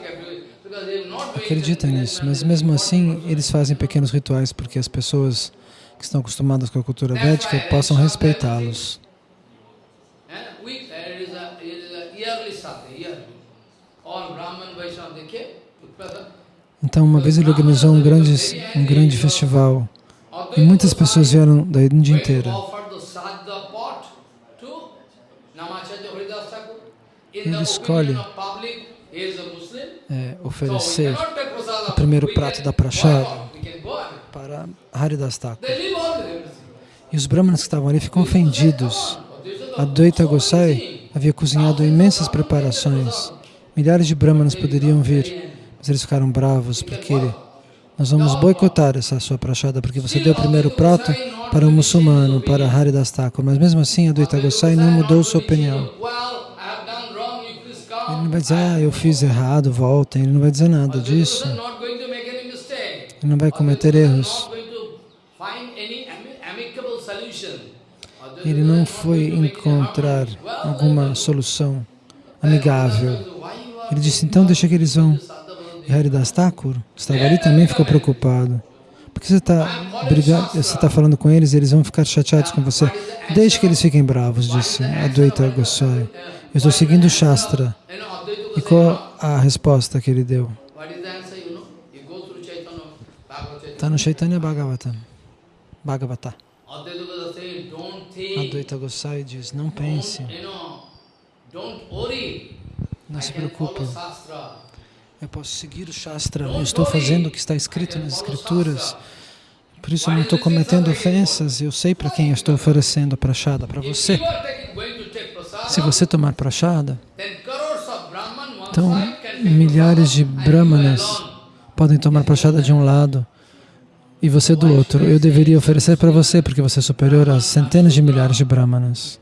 acredita nisso, mas mesmo assim eles fazem pequenos rituais porque as pessoas que estão acostumadas com a cultura védica possam respeitá-los. Então, uma vez ele organizou um grande, um grande festival e muitas pessoas vieram da Índia inteira. Ele escolhe é, oferecer o primeiro prato da prachada para Haridas Thakur. E os brahmanas que estavam ali ficam ofendidos. Advaita Gosai havia cozinhado imensas preparações. Milhares de brahmanas poderiam vir, mas eles ficaram bravos porque ele, nós vamos boicotar essa sua prachada porque você deu o primeiro prato para um muçulmano, para Haridas Thakur. Mas mesmo assim, Advaita Gosai não mudou sua opinião. Ele não vai dizer, ah, eu fiz errado, voltem. Ele não vai dizer nada disso. Ele não vai cometer erros. Ele não foi encontrar alguma solução amigável. Ele disse, então deixa que eles vão. Haridas Thakur estava ali também ficou preocupado. Porque você está você está falando com eles, eles vão ficar chateados com você. Deixe que eles fiquem bravos, disse Advaita Goswami. Eu estou seguindo o Shastra. E qual a resposta que ele deu? Está no Chaitanya Bhagavatam. Bhagavata. Advaita Gosai diz, não pense, não se preocupe, eu posso seguir o Shastra, eu estou fazendo o que está escrito nas escrituras, por isso eu não estou cometendo ofensas, eu sei para quem eu estou oferecendo a prachada, para você. Se você tomar prachada, então milhares de brahmanas podem tomar prachada de um lado, e você do outro. Eu deveria oferecer para você, porque você é superior a centenas de milhares de brahmanas.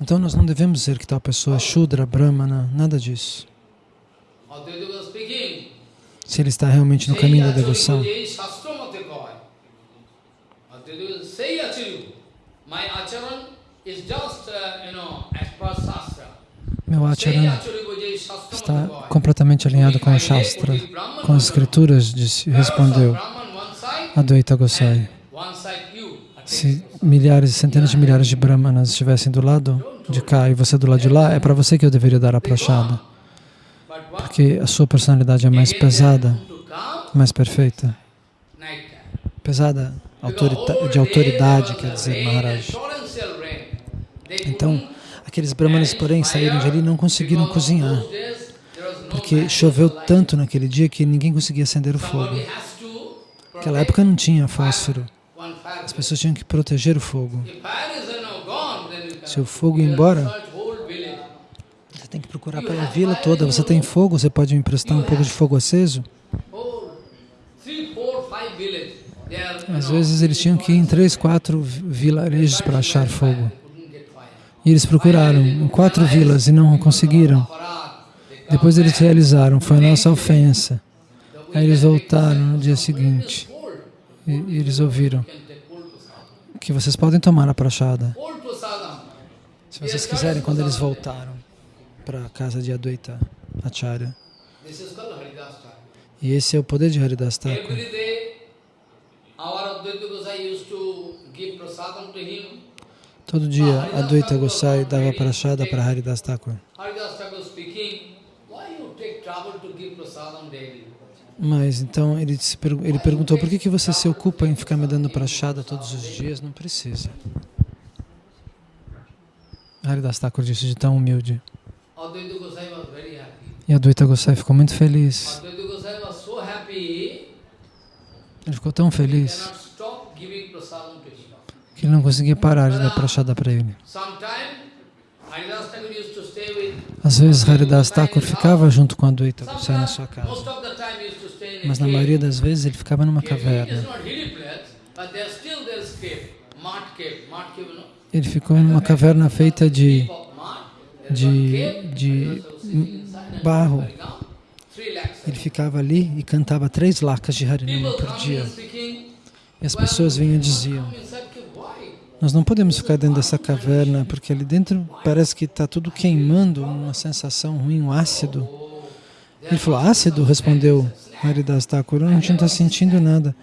Então nós não devemos dizer que tal pessoa é Shudra, Brahmana, nada disso. Se ele está realmente no caminho da devoção. Meu acharan está completamente alinhado com o Shastra, com as escrituras, disse, respondeu Advaita Gosai. Se milhares, centenas de milhares de brahmanas estivessem do lado de cá e você do lado de lá, é para você que eu deveria dar a prachada. Porque a sua personalidade é mais pesada, mais perfeita. Pesada de autoridade, quer dizer, Maharaj. Então, aqueles brahmanas, porém, saíram de ali e não conseguiram cozinhar porque choveu tanto naquele dia que ninguém conseguia acender o fogo. Naquela época não tinha fósforo. As pessoas tinham que proteger o fogo. Se o fogo ir embora, tem que procurar pela vila toda. Você tem fogo, você pode me emprestar um pouco de fogo aceso? Às vezes eles tinham que ir em três, quatro vilarejos para achar fogo. E eles procuraram em quatro vilas e não conseguiram. Depois eles realizaram, foi a nossa ofensa. Aí eles voltaram no dia seguinte e, e eles ouviram que vocês podem tomar a prachada. Se vocês quiserem, quando eles voltaram para a casa de Advaita Acharya. E esse é o poder de Haridas Thakur. Todo dia, Advaita Gosai dava prachada para Haridas Thakur. Mas então ele, ele perguntou, por que, que você se ocupa em ficar me dando prachada todos os dias? Não precisa. Haridas Thakur disse de tão humilde. E Advaita Gosai ficou muito feliz. Ele ficou tão feliz que ele não conseguia parar de dar prachada para ele. Às vezes Haridas Thakur ficava junto com a Advaita Goswami na sua casa. Mas na maioria das vezes ele ficava numa caverna. Ele ficou numa caverna feita de, de, de barro. Ele ficava ali e cantava três lakas de Harinama por dia. E as pessoas vinham e diziam, nós não podemos ficar dentro dessa caverna, porque ali dentro parece que está tudo queimando, uma sensação ruim, um ácido. Ele falou, ácido? Respondeu Haridas Thakur, a gente não está sentindo nada.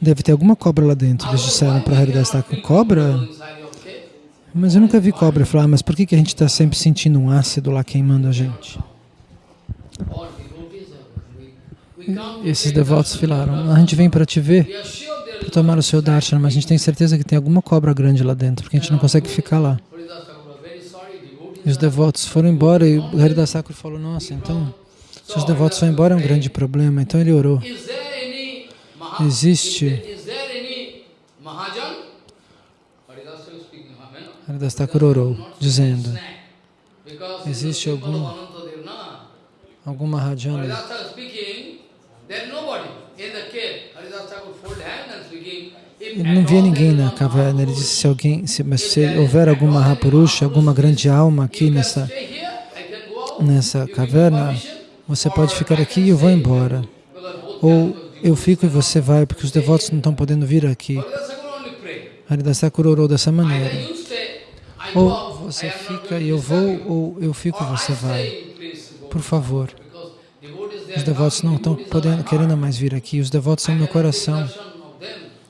Deve ter alguma cobra lá dentro. Eles disseram para Haridas Thakur, cobra? Mas eu nunca vi cobra. Ah, mas por que, que a gente está sempre sentindo um ácido lá queimando a gente? Esses devotos falaram, a gente vem para te ver, para tomar o seu darshan, mas a gente tem certeza que tem alguma cobra grande lá dentro, porque a gente não consegue ficar lá. E os devotos foram embora e o Haridas Thakur falou, nossa, então, se os devotos foram embora é um grande problema. Então ele orou. Existe Haridas Thakur orou, dizendo, existe algum, algum Mahajana ele não via ninguém na caverna. Ele disse, se alguém, se, se houver alguma Mahapurusha, alguma grande alma aqui nessa, nessa caverna, você pode ficar aqui e eu vou embora. Ou eu fico e você vai, porque os devotos não estão podendo vir aqui. Haridas Thakur orou dessa maneira. Ou você fica e eu vou, ou eu fico e você vai. Por favor. Os devotos não estão podendo, querendo mais vir aqui. Os devotos são meu coração.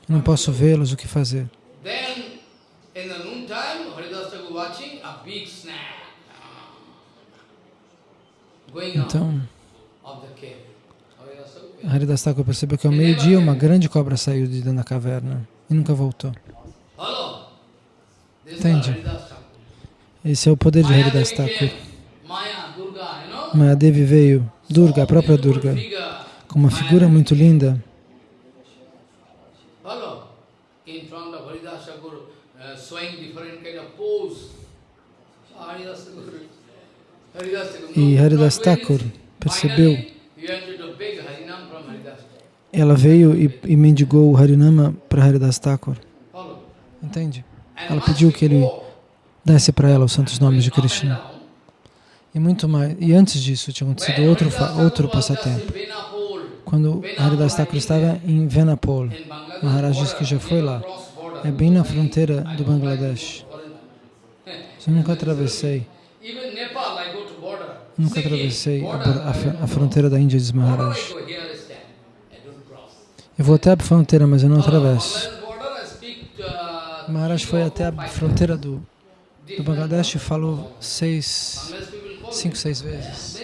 Não posso vê-los, o que fazer? Então, Haridas Thakur percebeu que ao meio-dia uma grande cobra saiu de dentro da caverna e nunca voltou. Entende? Esse é o poder de Haridas Thakur. Mahadevi veio, Durga, a própria Durga, com uma figura muito linda. E Haridas Thakur percebeu, ela veio e, e mendigou o Harinama para Haridas Thakur. Entende? Ela pediu que ele desse para ela os santos nomes de Krishna. E muito mais. E antes disso tinha acontecido outro, outro passatempo. Quando Haridas Thakur estava em Venapol, Maharaj disse que já foi lá. É bem na fronteira do Bangladesh. Eu nunca atravessei. Nunca atravessei a, a, a fronteira da Índia, diz Maharaj. Eu vou até a fronteira, mas eu não atravesso. Maharaj foi até a fronteira do, do Bangladesh falou seis, cinco, seis vezes.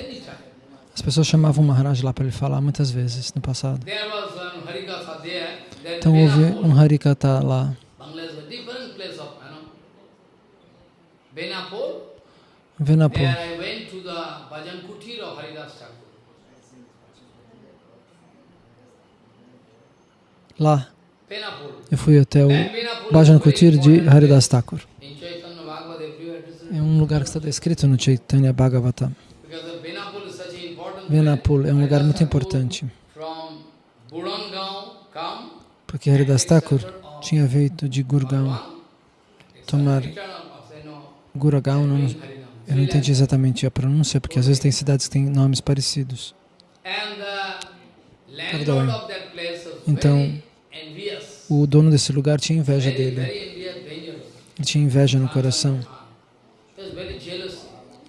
As pessoas chamavam Maharaj lá para ele falar muitas vezes no passado. Então houve um Harikata lá. Venapur. Lá, eu fui até o Bhajan Kutir de Haridas Thakur. É um lugar que está descrito no Chaitanya Bhagavatam. Venapur é um lugar muito importante. Porque Haridas Thakur tinha feito de Gurgaon tomar Guragaon, não, eu não entendi exatamente a pronúncia, porque às vezes tem cidades que têm nomes parecidos. Perdoe. Então, o dono desse lugar tinha inveja dele. Ele tinha inveja no coração.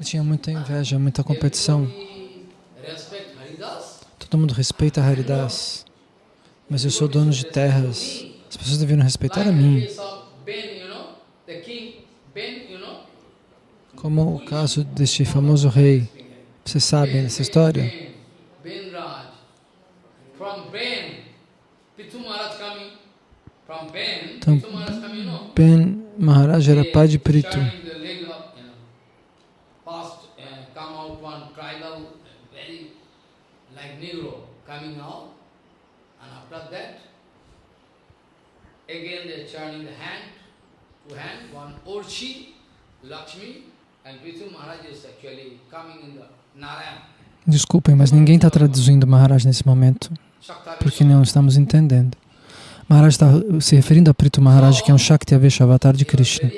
Tinha muita inveja, muita competição. Todo mundo respeita Haridas, mas eu sou dono de terras. As pessoas deveriam respeitar a mim. Como o caso deste famoso rei. Vocês sabem dessa história? Então, Ben Maharaj era pai de Pritu. Again they turning the hand to hand, one Orchi, Lakshmi, Desculpem, mas ninguém está traduzindo Maharaj nesse momento, porque não estamos entendendo. Maharaj está se referindo a Prito Maharaj, que é um Shakti Avesha avatar de Krishna.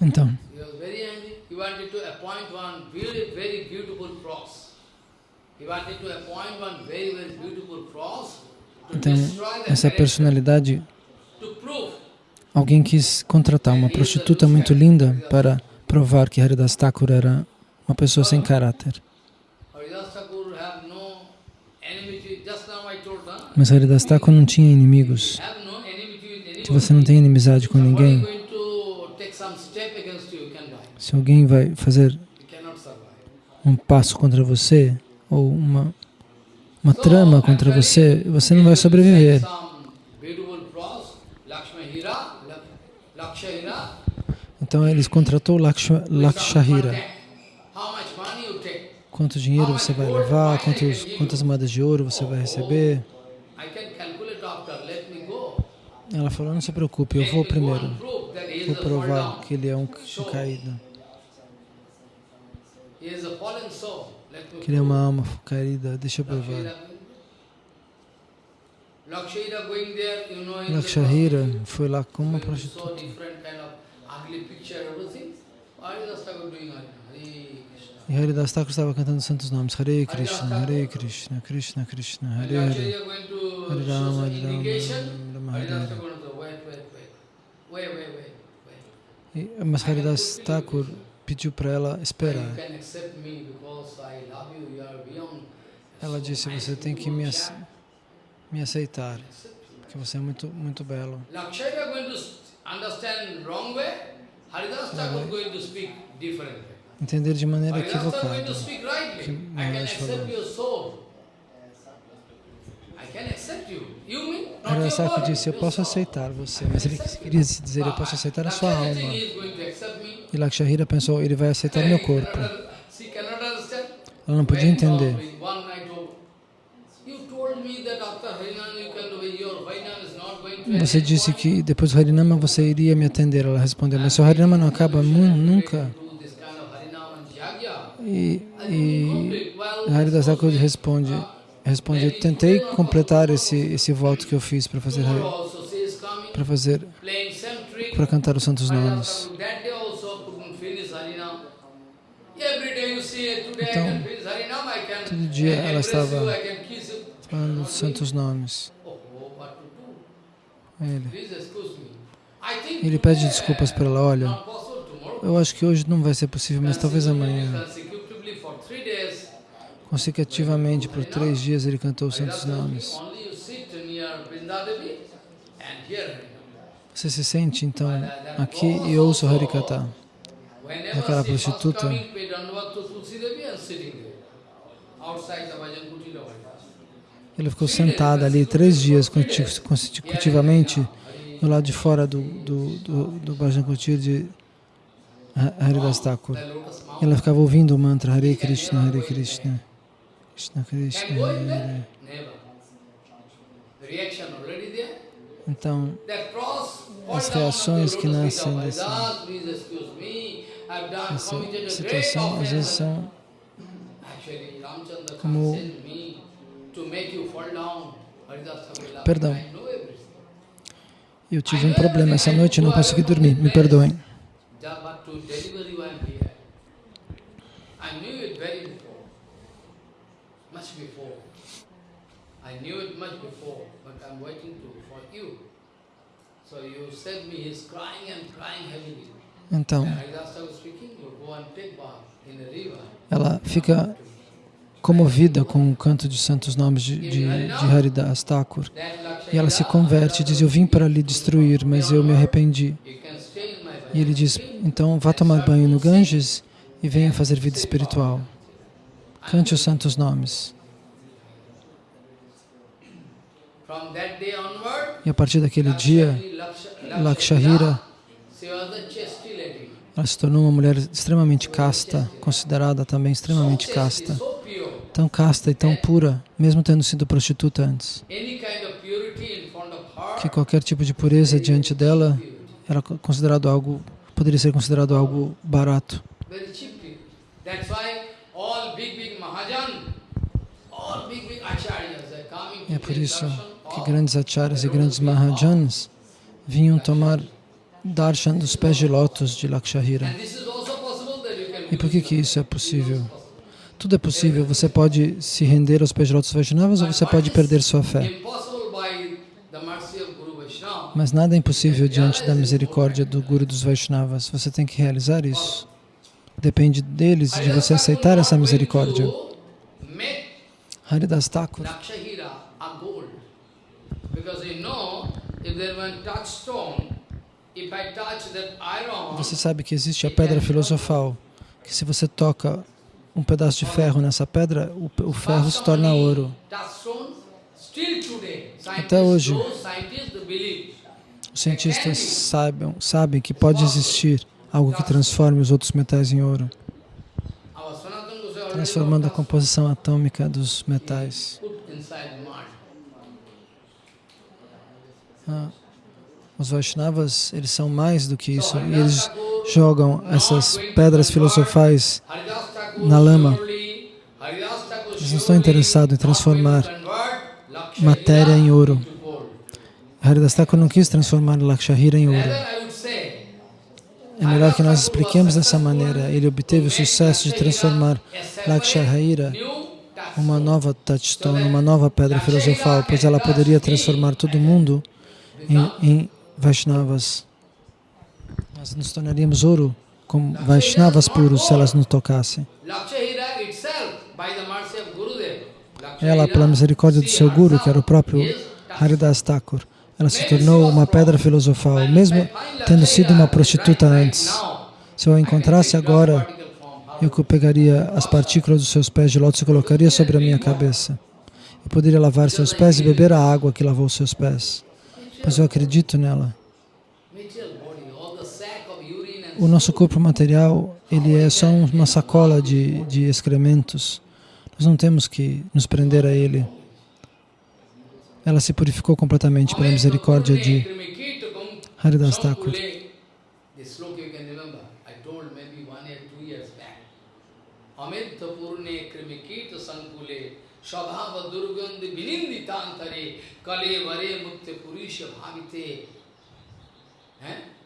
Então, então, essa personalidade, alguém quis contratar uma prostituta muito linda para provar que Haridas Thakur era uma pessoa sem caráter. Mas Haridas Thakur não tinha inimigos. Se você não tem inimizade com ninguém, se alguém vai fazer um passo contra você, ou uma, uma trama contra você, você não vai sobreviver. Então eles contratou Lakshahira. Quanto dinheiro você vai levar, quantos, quantas moedas de ouro você vai receber. Ela falou, não se preocupe, eu vou primeiro. Vou provar que ele é um, um caído. Que ele é uma alma caída, deixa eu provar. Lakshahira foi lá com uma prostituta. E Haridas Thakur estava cantando santos nomes. Hare Krishna, Hare Krishna, Krishna Krishna, Hare Hare, Hare Rama, Hare Rama, Rama Hare Hare. Mas Haridas Thakur pediu para ela esperar. Ela disse, você tem que me, me aceitar, porque você é muito, muito belo. Ela entender de maneira equivocada que Maharaj falou. Arasaka disse, eu posso aceitar você, mas ele queria dizer, eu posso aceitar a sua alma. E Lakshahira pensou, ele vai aceitar meu corpo. Ela não podia entender. Você disse que depois do Harinama você iria me atender. Ela respondeu, mas se o Harinama não acaba nunca. E, e Haridas responde, responde, tentei completar esse, esse voto que eu fiz para fazer para fazer para cantar os santos nomes. Então, todo dia ela estava falando dos santos nomes. Ele. Ele pede desculpas para ela, olha, eu acho que hoje não vai ser possível, mas talvez amanhã. Consecutivamente, por três dias, ele cantou os santos nomes. Você se sente, então, aqui e ouça o Harikata. Aquela prostituta Ele ficou sentado ali três dias consecutivamente do lado de fora do, do, do, do Bhajan de Haridas Thakur. Ela ficava ouvindo o mantra Hare Krishna, Hare Krishna, Krishna Krishna. Então, as reações que nascem dessa situação, às vezes são como Perdão. Eu tive um problema essa noite e não consegui dormir. Me perdoem. Então, ela fica comovida com o canto de santos nomes de, de, de Haridas Thakur. E ela se converte e diz, eu vim para lhe destruir, mas eu me arrependi. E ele diz, então vá tomar banho no Ganges e venha fazer vida espiritual. Cante os santos nomes. E a partir daquele dia, Lakshahira, Ela se tornou uma mulher extremamente casta, considerada também extremamente casta. Tão casta e tão pura, mesmo tendo sido prostituta antes. Que qualquer tipo de pureza diante dela era considerado algo, poderia ser considerado algo barato. É por isso que grandes acharyas e grandes mahajans vinham tomar darshan dos pés de lótus de Lakshahira. E por que, que isso é possível? Tudo é possível. Você pode se render aos pés de lótus Vaishnavas ou você pode perder sua fé. Mas nada é impossível diante da misericórdia do Guru dos Vaishnavas. Você tem que realizar isso. Depende deles, de você aceitar essa misericórdia. Haridas Thakur. Você sabe que existe a pedra filosofal, que se você toca um pedaço de ferro nessa pedra, o, o ferro se torna ouro. Até hoje, os cientistas sabem, sabem que pode existir algo que transforme os outros metais em ouro, transformando a composição atômica dos metais. Ah, os Vaishnavas, eles são mais do que isso. E eles jogam essas pedras filosofais na lama. Eles não estão interessados em transformar matéria em ouro. Haridas Thakur não quis transformar Lakshahira em ouro. É melhor que nós expliquemos dessa maneira. Ele obteve o sucesso de transformar Lakshahira uma nova touchstone, uma nova pedra filosofal, pois ela poderia transformar todo mundo em, em Vaishnavas. Nós nos tornaríamos ouro como Vaishnavas puros se elas nos tocassem. Ela, pela misericórdia do seu Guru, que era o próprio Haridas Thakur, ela se tornou uma pedra filosofal, mesmo tendo sido uma prostituta antes. Se eu a encontrasse agora, eu pegaria as partículas dos seus pés de lótus e colocaria sobre a minha cabeça. Eu poderia lavar seus pés e beber a água que lavou seus pés pois eu acredito nela. O nosso corpo material, ele é só uma sacola de, de excrementos. Nós não temos que nos prender a ele. Ela se purificou completamente pela misericórdia de Haridas Thakur. स्वभाव दुर्गंध विनिंदितांतरे कले वरे मुक्त पुरुष भागते हैं?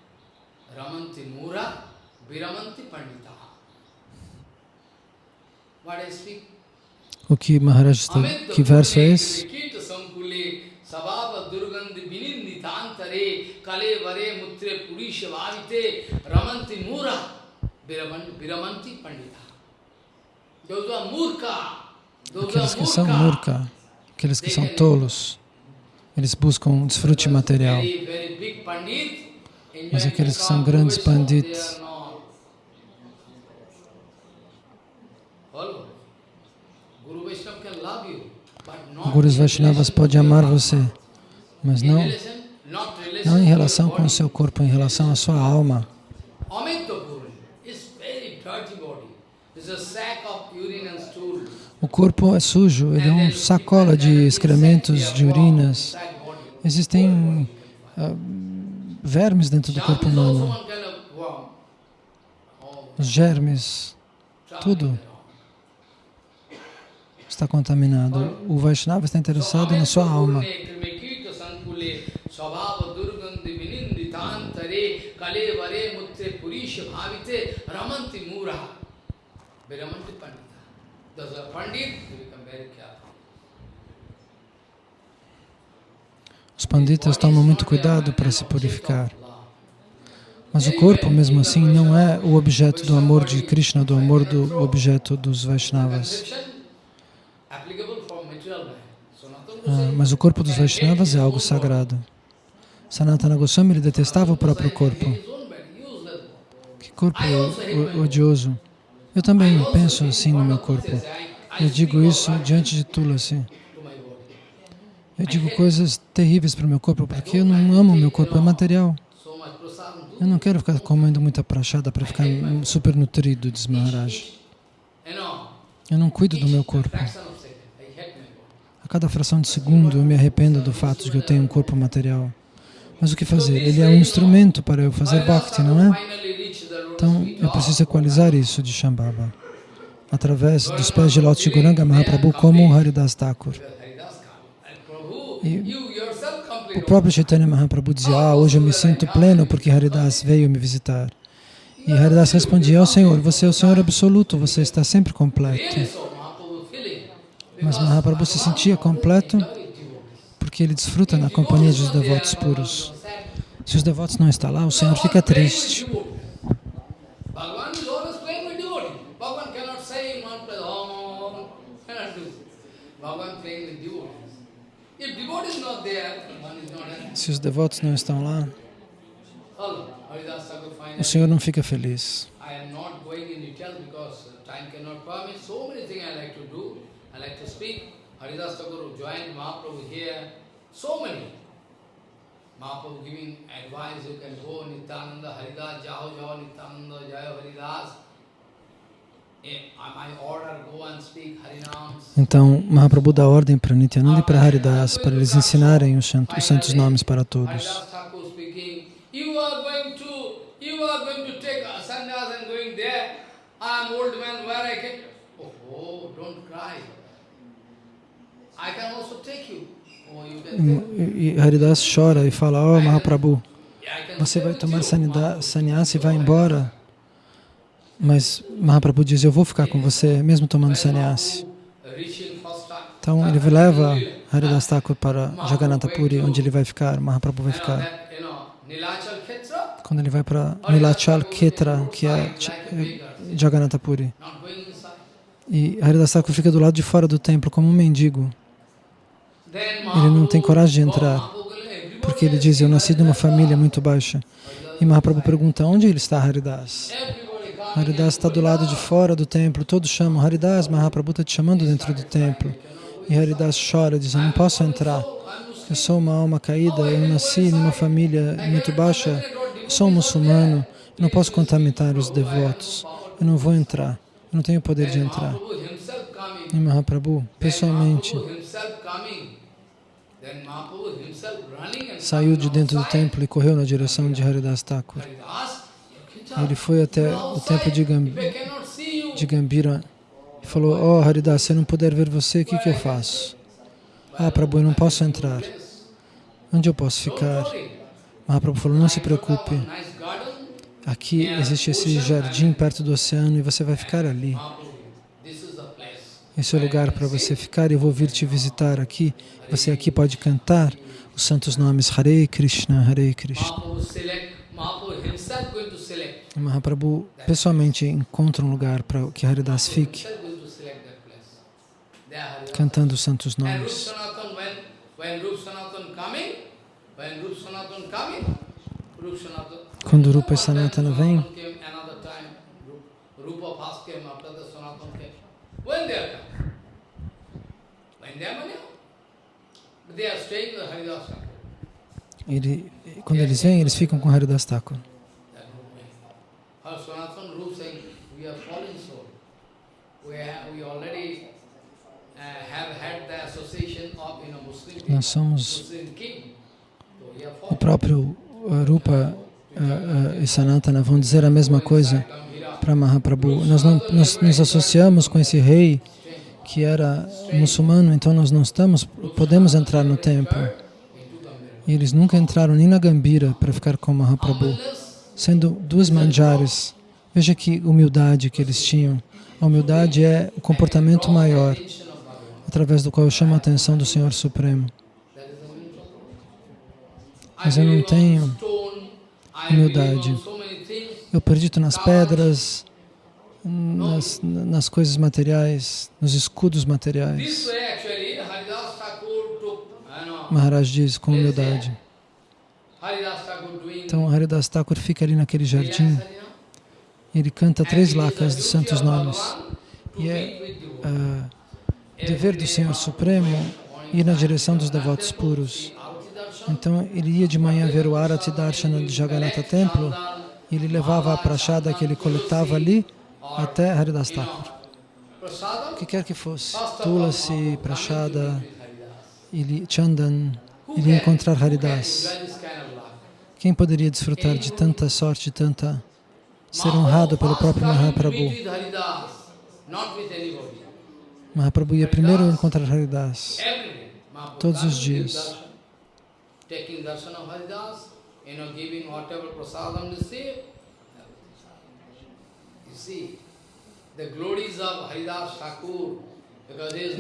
रमंती मूरा विरमंती Pandita. Ok, Maharaj, the key Aqueles que são murka, aqueles que são tolos, eles buscam desfrute material. Mas aqueles que são grandes pandits, Gurus Vaishnavas pode amar você, mas não, não em relação com o seu corpo, em relação à sua alma. O corpo é sujo, ele é um sacola de excrementos, de urinas. Existem uh, vermes dentro do corpo humano. Os germes, tudo está contaminado. O Vaishnava está interessado na sua alma. Os panditas tomam muito cuidado para se purificar. Mas o corpo, mesmo assim, não é o objeto do amor de Krishna, do amor do objeto dos Vaishnavas. Ah, mas o corpo dos Vaishnavas é algo sagrado. Sanatana Goswami ele detestava o próprio corpo. Que corpo odioso. Eu também penso assim no meu corpo. Eu digo isso diante de Tulasi. Eu digo coisas terríveis para o meu corpo porque eu não amo meu corpo, é material. Eu não quero ficar comendo muita prachada para ficar super nutrido, diz Maharaj. Eu não cuido do meu corpo. A cada fração de segundo eu me arrependo do fato de que eu tenho um corpo material. Mas o que fazer? Ele é um instrumento para eu fazer bhakti, não é? Então, eu preciso equalizar isso de Shambhava através dos pés de Lótus de Goranga Mahaprabhu como Haridas Thakur. E o próprio Chaitanya Mahaprabhu dizia, ah, hoje eu me sinto pleno porque Haridas veio me visitar. E Haridas respondia, oh, Senhor, você é o Senhor absoluto, você está sempre completo. Mas Mahaprabhu se sentia completo porque ele desfruta na companhia dos devotos puros. Se os devotos não estão lá, o Senhor fica triste. Bhagavan is always playing with devotee. Bhagavan cannot say in one place, oh, Om, cannot do. Bhagavan playing with devotees. If devotee is not there, one is not there. Se os devotos não estão lá, o Senhor não fica feliz. Uh, Haridas Thakur joined Mahaprabhu here, so many. Mahaprabhu giving advice, you can go Nityananda, Haridas, Jaho Jaho Nityananda, Jayo Haridas. Então, Mahaprabhu dá ordem para Nityananda e para Haridas para eles ensinarem os santos nomes para todos. E Haridas chora e fala, ó oh, Mahaprabhu, você vai tomar sannyasa e vai embora mas Mahaprabhu diz, eu vou ficar com você, mesmo tomando sannyasi. Então ele leva Haridas Thakur para Jagannatha Puri, onde ele vai ficar, Mahaprabhu vai ficar. Quando ele vai para Nilachal Ketra, que é Jagannatha Puri. E Haridas Thakur fica do lado de fora do templo como um mendigo. Ele não tem coragem de entrar, porque ele diz, eu nasci de uma família muito baixa. E Mahaprabhu pergunta, onde ele está, Haridas? Haridas está do lado de fora do templo, todos chamam Haridas, Mahaprabhu está te chamando dentro do templo. E Haridas chora, diz, eu não posso entrar. Eu sou uma alma caída, eu nasci numa família muito baixa, eu sou um muçulmano, eu não posso contaminar os devotos, eu não vou entrar, eu não tenho poder de entrar. E Mahaprabhu, pessoalmente, saiu de dentro do templo e correu na direção de Haridas Thakur. Ele foi até o templo de, Gamb de Gambira e falou, oh Haridas, se eu não puder ver você, o que, que eu faço? Ah, Prabhu, eu não posso entrar. Onde eu posso ficar? Mahaprabhu falou, não se preocupe. Aqui existe esse jardim perto do oceano e você vai ficar ali. Esse é o lugar para você ficar. E eu vou vir te visitar aqui. Você aqui pode cantar os santos nomes. Hare Krishna, Hare Krishna. Mahaprabhu pessoalmente encontra um lugar para que Haridas fique, cantando os santos nomes. Quando Rupa e Sanatana vêm, ele, quando eles vêm, eles ficam com Haridas Thakur. Nós somos o próprio Rupa uh, uh, e Sanatana vão dizer a mesma coisa para Mahaprabhu. Nós, não, nós nos associamos com esse rei que era muçulmano, então nós não estamos, podemos entrar no templo. E eles nunca entraram nem na Gambira para ficar com Mahaprabhu, sendo duas manjares. Veja que humildade que eles tinham. A humildade é o comportamento maior, através do qual eu chamo a atenção do Senhor Supremo. Mas eu não tenho humildade. Eu acredito nas pedras, nas, nas coisas materiais, nos escudos materiais. Maharaj diz com humildade. Então Haridas Thakur fica ali naquele jardim, ele canta três lacas de santos nomes. E é uh, dever do Senhor Supremo ir na direção dos devotos puros. Então ele ia de manhã ver o Arati Darshana de Jagannatha Templo e ele levava a prachada que ele coletava ali até Haridas Thakur. O que quer que fosse, Tulasi, prachada, ele, Chandan, ele ia encontrar Haridas. Quem poderia desfrutar de tanta sorte, tanta ser honrado pelo próprio Mahaprabhu? Mahaprabhu ia primeiro encontrar Haridas, todos os dias. taking darshan of Haridas, you know, giving whatever prasadam receive. You see, the glories of Haridas Thakur,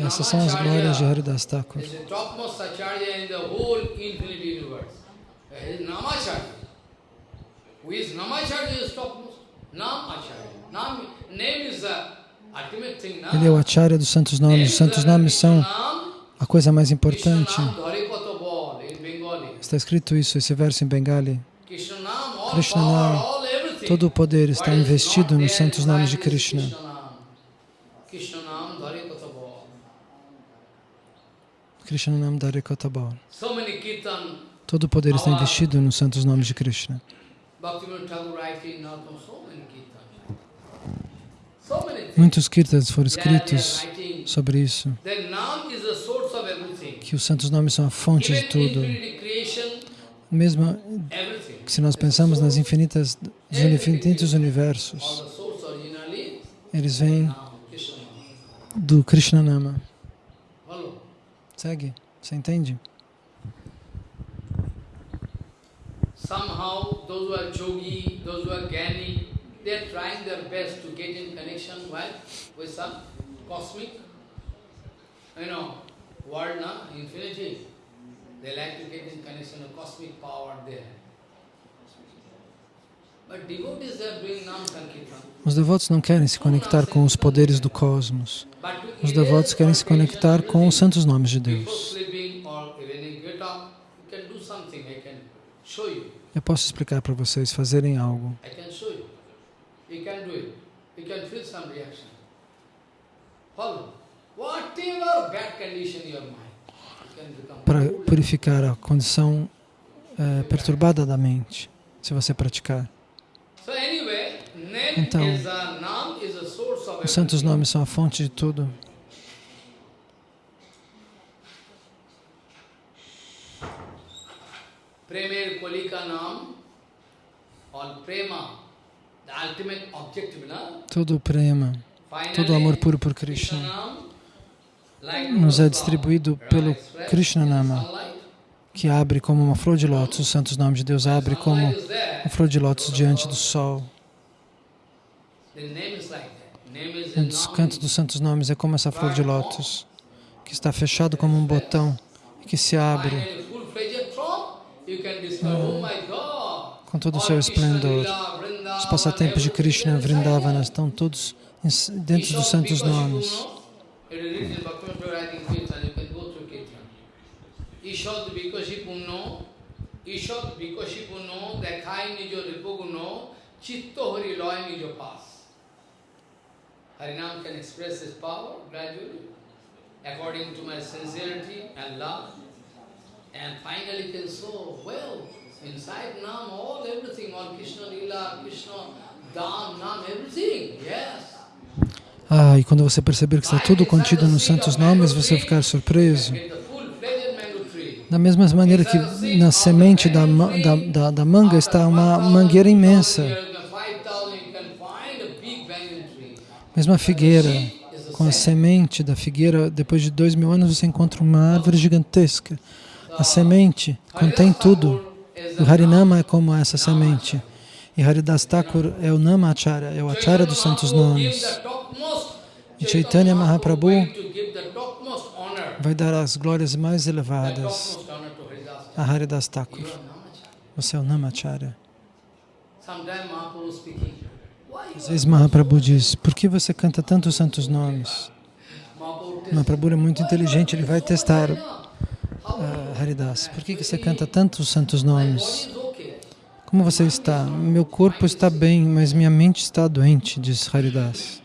Essas são as glórias de Haridas Thakur. Who is Namacharya is topmost? Namacharya. Nam, name is the ultimate thing. Ele é o acharya dos santos nomes. Os santos nomes são a coisa mais importante. Está escrito isso, esse verso em Bengali. Krishna Nam, todo o poder está investido nos santos nomes de Krishna. Krishna Nam Dhare Kotabal. Todo o poder está investido nos santos nomes de Krishna. Muitos kirtans foram escritos sobre isso, que os santos nomes são a fonte de tudo. Mesmo se nós pensamos nas infinitas, nos infinitos universos, eles vêm do Krishna Nama. Segue, você entende? Somehow, those who are yogi, those who are gyani, they are trying their best to get in connection with some cosmic, you know, world, na, infinity. They like to get in connection with cosmic power there. Os devotos não querem se conectar com os poderes do cosmos. Os devotos querem se conectar com os santos nomes de Deus. Eu posso explicar para vocês fazerem algo. Para purificar a condição é, perturbada da mente, se você praticar. Então, os santos nomes são a fonte de tudo. Todo o prema, todo o amor puro por Krishna nos é distribuído pelo Krishna Nama que abre como uma flor de lótus, os santos nomes de Deus abre como uma flor de lótus diante do sol. O canto dos santos nomes é como essa flor de lótus, que está fechado como um botão e que se abre com todo o seu esplendor. Os passatempos de Krishna Vrindavana estão todos dentro dos santos nomes. It will read the Bhaktivinoda Prabhupada in Kirtan, you can go through Kirtan. Ishad Vikoshi Punno, Ishad Vikoshi Punno, Dekhai Nijo Ripuguno, Chitto Hari Loy Nijo Pas. Harinam can express his power gradually, according to my sincerity and love, and finally can show well inside Nam, all everything, all Krishna Lila, Krishna, Dham, Nam, everything, yes. Ah, e quando você perceber que está tudo contido nos santos nomes, você ficar surpreso. Da mesma maneira que na semente da, da, da, da manga está uma mangueira imensa. Mesma figueira, com a semente da figueira, depois de dois mil anos você encontra uma árvore gigantesca. A semente contém tudo. O Harinama é como essa semente. E Haridas Thakur é o Nama Acharya, é o Acharya dos Santos Nomes. E Chaitanya Mahaprabhu vai dar as glórias mais elevadas a Haridas Thakur. Você é o Namacharya. Às vezes Mahaprabhu diz, por que você canta tantos santos nomes? Mahaprabhu é muito inteligente, ele vai testar uh, Haridas. Por que você canta tantos santos nomes? Como você está? Meu corpo está bem, mas minha mente está doente, diz Haridas.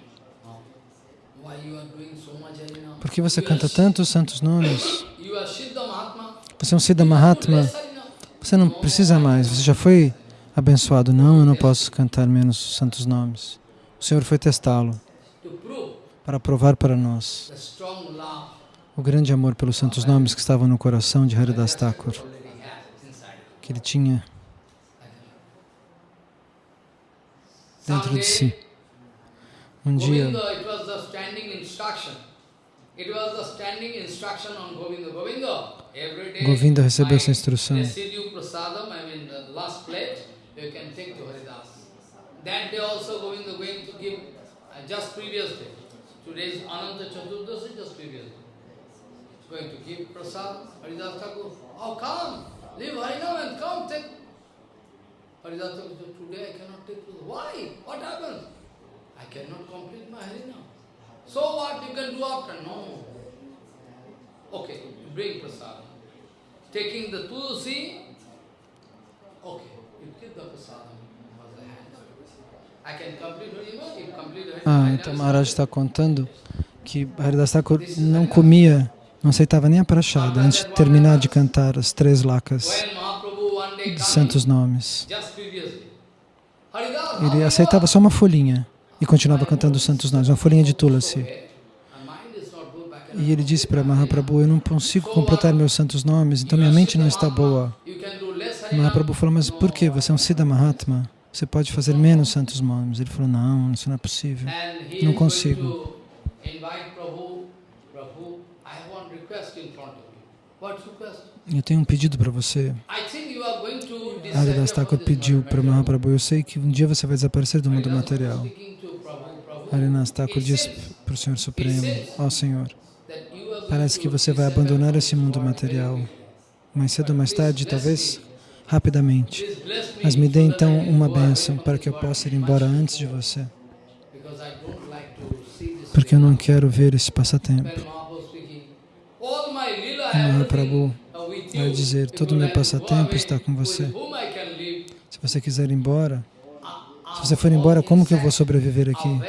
Por que você canta tantos santos nomes? Você é um Siddha Mahatma, Você não precisa mais, você já foi abençoado. Não, eu não posso cantar menos santos nomes. O Senhor foi testá-lo para provar para nós o grande amor pelos santos nomes que estavam no coração de Haridas Thakur, que ele tinha dentro de si. Um dia, Govinda recebeu essa instrução. That day also Govinda going to give, uh, just previous day, today's Ananta Chaturdashi, just previous day. He's going to give prasad, Haridas Thakur, oh come, leave Harinam and come take. Today I cannot take prasad. Why? What happened? I cannot complete my Harinam. So what you can do after? No. Okay, bring prasad. Taking the tulsi, okay, you give the prasad. Ah, então Maharaj está contando que Haridas Thakur não comia, não aceitava nem a prachada antes de terminar de cantar as três lakas de santos nomes. Ele aceitava só uma folhinha e continuava cantando os santos nomes, uma folhinha de Tulasi. E ele disse para Mahaprabhu, eu não consigo completar meus santos nomes, então minha mente não está boa. Mahaprabhu falou, mas por que? Você é um Siddha Mahatma. Você pode fazer menos santos nomes. Ele falou, não, isso não é possível. Não consigo. Eu tenho um pedido para você. Haridas Thakur pediu para Mahaprabhu, eu sei que um dia você vai desaparecer do mundo material. Haridas Thakur disse para o Senhor Supremo, ó oh, Senhor, parece que você vai abandonar esse mundo material. Mais cedo ou mais tarde, talvez, rapidamente. Mas me dê então uma bênção para que eu possa ir embora antes de você. Porque eu não quero ver esse passatempo. Mahaprabhu vai dizer, todo o meu passatempo está com você. Se você quiser ir embora, se você for embora, como que eu vou sobreviver aqui?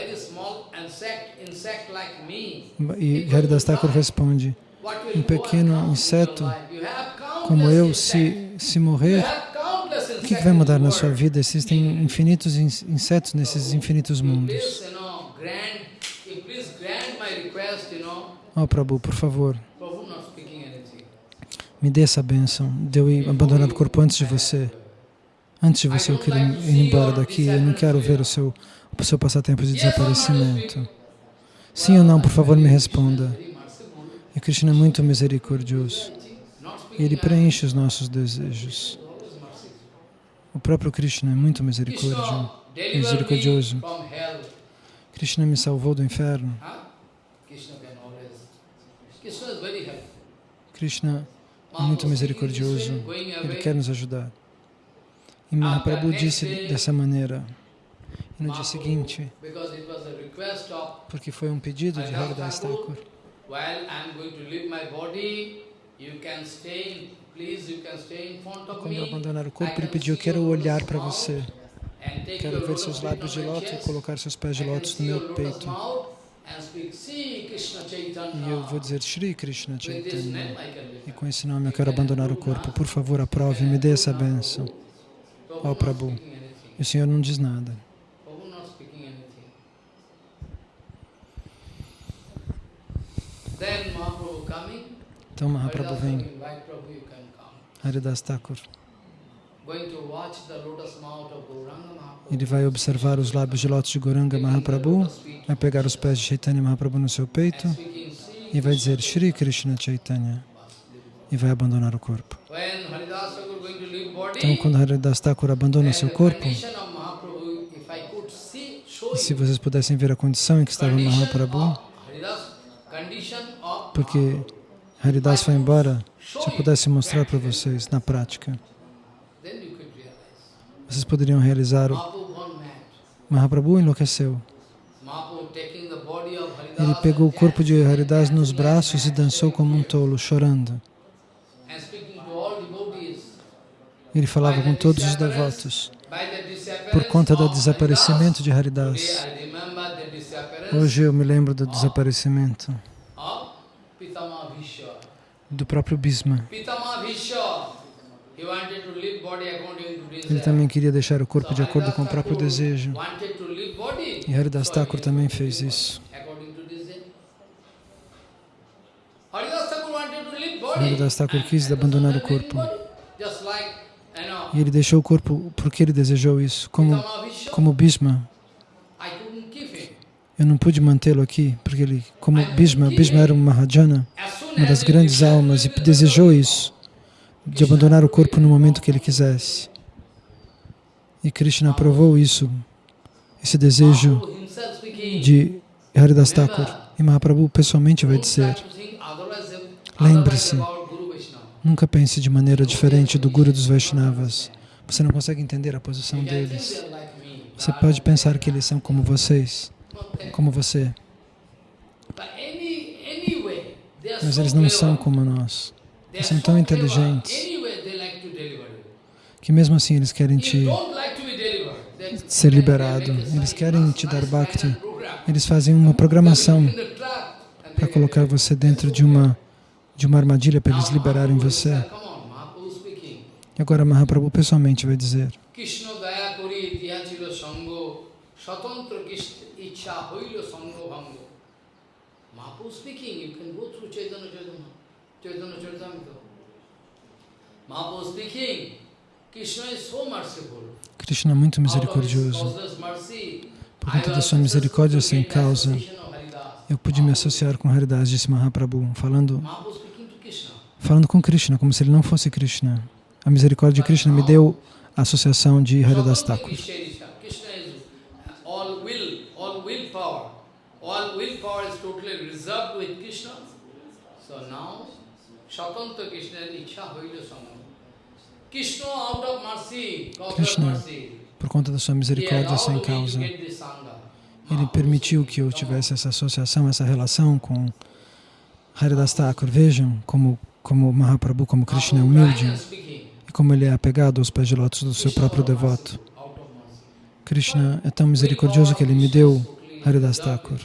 E Haridas Thakur responde, um pequeno inseto como eu, se, se morrer, o que, que vai mudar na sua vida? Existem infinitos insetos nesses infinitos mundos. Oh, Prabhu, por favor, me dê essa bênção de eu abandonar o corpo antes de você. Antes de você eu quero ir embora daqui, eu não quero ver o seu, o seu passatempo de desaparecimento. Sim ou não, por favor, me responda. E Krishna é muito misericordioso. Ele preenche os nossos desejos. O próprio Krishna é muito misericordioso. misericordioso. Krishna me salvou do inferno. Krishna muito misericordioso. Ele quer nos ajudar. E Mahaprabhu disse dessa maneira. E no dia seguinte, porque foi um pedido de Haridas Thakur, quando eu abandonar o corpo, ele pediu, quero olhar para você. Quero ver seus lábios de lótus e colocar seus pés de lótus no meu peito. E eu vou dizer Shri Krishna Chaitanya. E com esse nome eu quero abandonar o corpo. Por favor, aprove, me dê essa bênção. Ó oh, Prabhu. E o Senhor não diz nada. Então Mahaprabhu vem. Haridas Thakur. Ele vai observar os lábios de lótus de Goranga Mahaprabhu, vai pegar os pés de Chaitanya Mahaprabhu no seu peito e vai dizer Shri Krishna Chaitanya e vai abandonar o corpo. Então, quando Haridas Thakur abandona seu corpo, se vocês pudessem ver a condição em que estava Mahaprabhu, porque Haridas foi embora, se eu pudesse mostrar para vocês na prática, vocês poderiam realizar o Mahaprabhu enlouqueceu. Ele pegou o corpo de Haridas nos braços e dançou como um tolo, chorando. Ele falava com todos os devotos. Por conta do desaparecimento de Haridas. Hoje eu me lembro do desaparecimento do próprio Bhisma. Ele também queria deixar o corpo de acordo com o próprio desejo. E Haridas Thakur também fez isso. Haridas Thakur quis abandonar o corpo. E ele deixou o corpo porque ele desejou isso, como, como Bhishma. Eu não pude mantê-lo aqui, porque ele, como Bhishma, Bhishma era um Mahajana, uma das grandes almas, e desejou isso, de abandonar o corpo no momento que ele quisesse. E Krishna aprovou isso, esse desejo de Haridas Thakur. E Mahaprabhu pessoalmente vai dizer, lembre-se, nunca pense de maneira diferente do Guru dos Vaishnavas. Você não consegue entender a posição deles. Você pode pensar que eles são como vocês, como você. Mas eles não são como nós. São tão inteligentes que mesmo assim eles querem te ser liberado. Eles querem te dar bhakti. Eles fazem uma programação para colocar você dentro de uma de uma armadilha para eles liberarem você. E agora Mahaprabhu pessoalmente vai dizer Mahaprabhu speaking, you can go through Chaitanya Chaitanya, Chaitanya Charitamrita. Mahaprabhu speaking, Krishna is so merciful. Krishna é muito misericordioso. Por conta da sua misericórdia sem causa, eu pude me associar com Haridas, disse Mahaprabhu, falando, falando com Krishna, como se ele não fosse Krishna. A misericórdia de Krishna me deu a associação de Haridas Thakur. all willpower is totally reserved with Krishna. So now, Krishna por conta da sua misericórdia sem causa, ele permitiu que eu tivesse essa associação, essa relação com Haridas Thakur. Vejam como, como Mahaprabhu, como Krishna é humilde e como ele é apegado aos pés de lótus do seu próprio devoto. Krishna é tão misericordioso que ele me deu Haridas Thakur.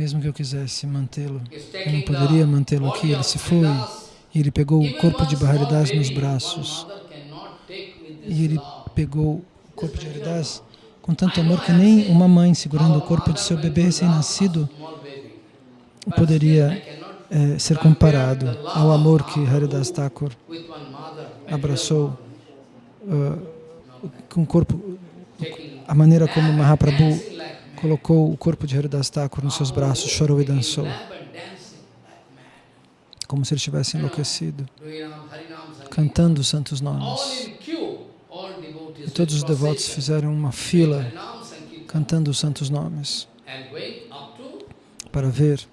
Mesmo que eu quisesse mantê-lo, eu não poderia mantê-lo aqui, ele se foi. E ele pegou o corpo de Haridas nos braços. E ele pegou o corpo de Haridas com tanto amor que nem uma mãe segurando o corpo de seu bebê recém-nascido poderia é, ser comparado ao amor que Haridas Thakur abraçou uh, com o corpo, a maneira como Mahaprabhu colocou o corpo de Haridas Thakur nos seus braços, chorou e dançou, como se ele estivesse enlouquecido, cantando os santos nomes. E todos os devotos fizeram uma fila, cantando os santos nomes, para ver.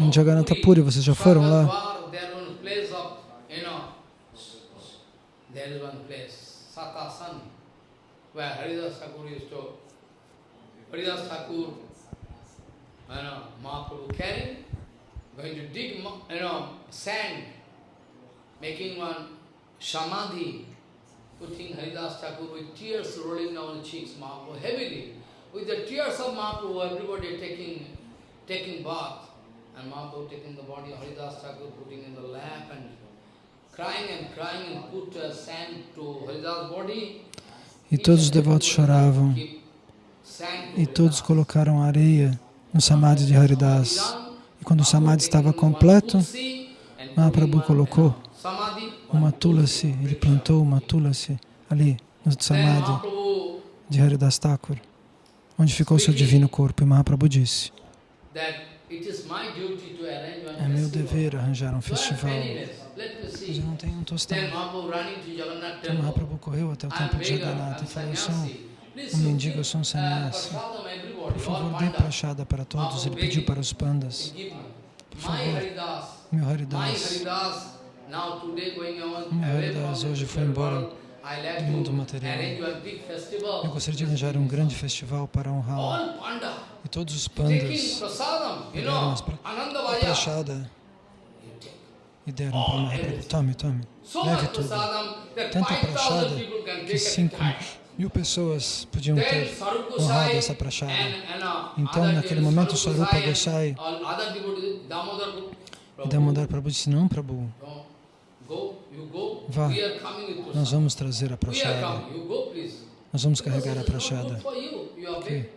Em Jagannatha Puri, vocês já foram lá? Where Haridas Thakur used to, Haridas Thakur, you know, Mahaprabhu carrying, going to dig, you know, sand, making one samadhi, putting Haridas Thakur with tears rolling down cheeks, Mahaprabhu heavily. With the tears of Mahaprabhu, everybody taking, taking bath, and Mahaprabhu taking the body of Haridas Thakur, putting in the lap and uh, E todos os devotos choravam. E todos colocaram areia no samadhi de Haridas. E quando o samadhi estava completo, Mahaprabhu colocou uma tulasi, ele plantou uma tulasi ali no samadhi de Haridas Thakur, onde ficou seu divino corpo. E Mahaprabhu disse, é meu dever arranjar um festival eu não tenho um tostão. Então Mahaprabhu correu até o templo de Jagannatha e falou, sou um mendigo, eu sou um sannyasi. Por favor, dê prachada para todos. Ele pediu para os pandas. Por favor, meu Haridas. Meu Haridas hoje foi embora. do mundo material. Eu gostaria de arranjar um grande festival para honrá-lo. E todos os pandas. pegaram a prachada e deram para Mahaprabhu. Tome, tome, leve tudo. Tanta prachada que cinco Mil. Pessoas podiam ter honrado essa prachada. Então, naquele momento, Swarupa Gosai e Damodar Prabhu. Disse, não, Prabhu, vá, nós vamos trazer a prachada. Nós vamos carregar a prachada. Okay.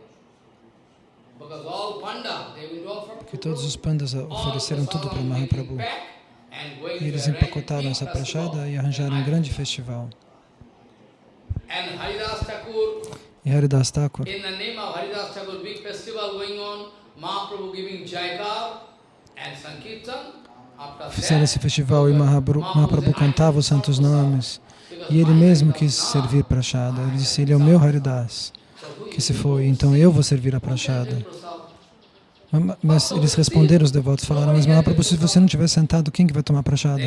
Porque todos os pandas ofereceram tudo para Mahaprabhu. E eles empacotaram essa prachada e arranjaram um grande festival. E Haridas Thakur, fizeram esse festival e Mahaprabhu cantava os santos nomes. E ele mesmo quis servir prachada. Ele disse, ele é o meu Haridas que se foi, então eu vou servir a prachada. Mas eles responderam, os devotos falaram, mas Mahaprabhu, se você não estiver sentado, quem que vai tomar prachada?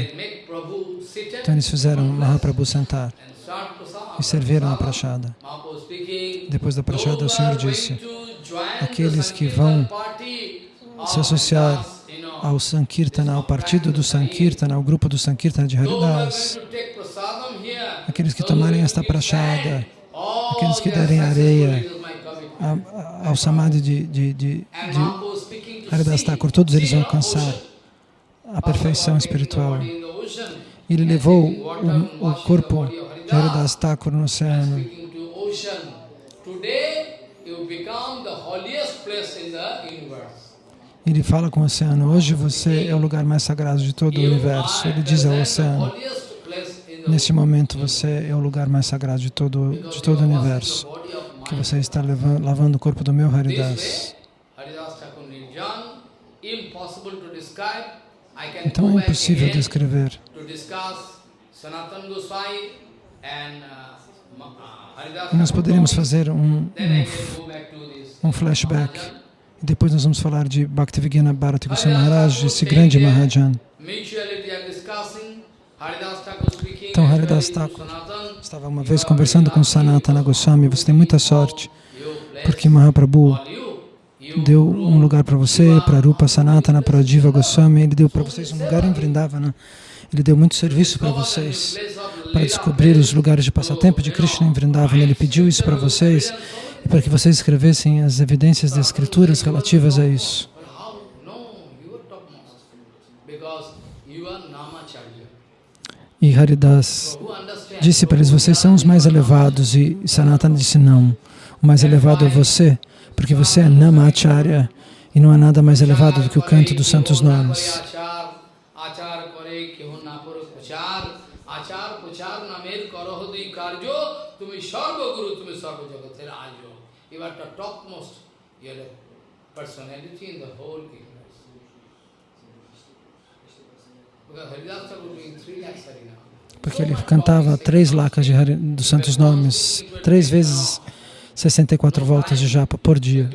Então eles fizeram Mahaprabhu sentar e serviram a prachada. Depois da prachada, o Senhor disse, aqueles que vão se associar ao Sankirtana, ao partido do Sankirtana, ao grupo do Sankirtana de Haridas, aqueles que tomarem esta prachada, aqueles que derem areia ao samadhi de, de, de, de Haridas Thakur, todos eles vão alcançar a perfeição espiritual. Ele levou o, o corpo de Haridas Thakur no oceano. Ele fala com o oceano, hoje você é o lugar mais sagrado de todo o universo. Ele diz ao oceano, nesse momento você é o lugar mais sagrado de todo, de todo o universo, que você está lavando o corpo do meu Haridas. Então é impossível descrever. Nós poderíamos fazer um, um, um flashback. E depois nós vamos falar de Bhaktivinoda Bharati Goswami Maharaj, esse grande Mahajan. Então Haridas Thakur estava uma vez conversando com Sanatana Goswami, você tem muita sorte, porque Mahaprabhu deu um lugar para você, para Rupa Sanatana, para Diva Goswami, ele deu para vocês um lugar em Vrindavana. Ele deu muito serviço para vocês, para descobrir os lugares de passatempo de Krishna em Vrindavana. Ele pediu isso para vocês, para que vocês escrevessem as evidências das escrituras relativas a isso. E Haridas disse para eles, vocês são os mais elevados. E Sanatana disse, não, o mais elevado é você, porque você é Namacharya e não há nada mais elevado do que o canto dos santos nomes. Porque ele cantava três lacas de, dos santos nomes, três vezes 64 voltas de japa por dia.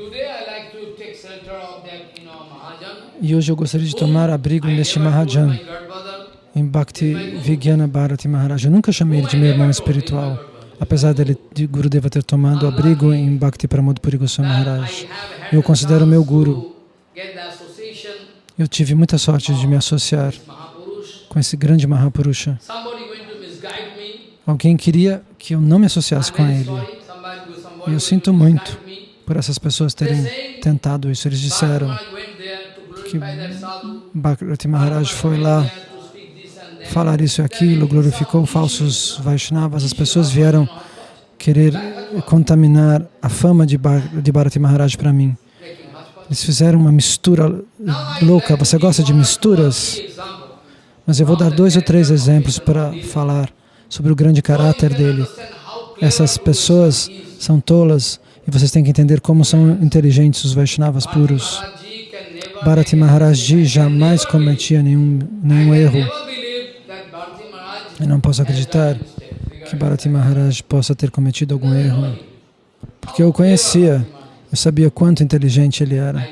E hoje eu gostaria de tomar abrigo neste Mahajan, em Bhakti Vigyana Bharati Maharaj. Eu nunca chamei ele de meu irmão espiritual, apesar dele, de Gurudeva ter tomado abrigo em Bhakti Pramod Goswami Maharaj. Eu considero meu Guru. Eu tive muita sorte de me associar com esse grande Mahapurusha. Alguém queria que eu não me associasse com ele. E eu sinto muito por essas pessoas terem tentado isso. Eles disseram que Bhakti Maharaj foi lá falar isso e aquilo, glorificou falsos Vaishnavas. As pessoas vieram querer contaminar a fama de, de Bharati Maharaj para mim. Eles fizeram uma mistura louca. Você gosta de misturas? Mas eu vou dar dois ou três exemplos para falar sobre o grande caráter dele. Essas pessoas são tolas e vocês têm que entender como são inteligentes os Vaishnavas puros. Bharati Maharaj jamais cometia nenhum, nenhum erro. Eu não posso acreditar que Bharati Maharaj possa ter cometido algum erro, porque eu o conhecia, eu sabia quanto inteligente ele era.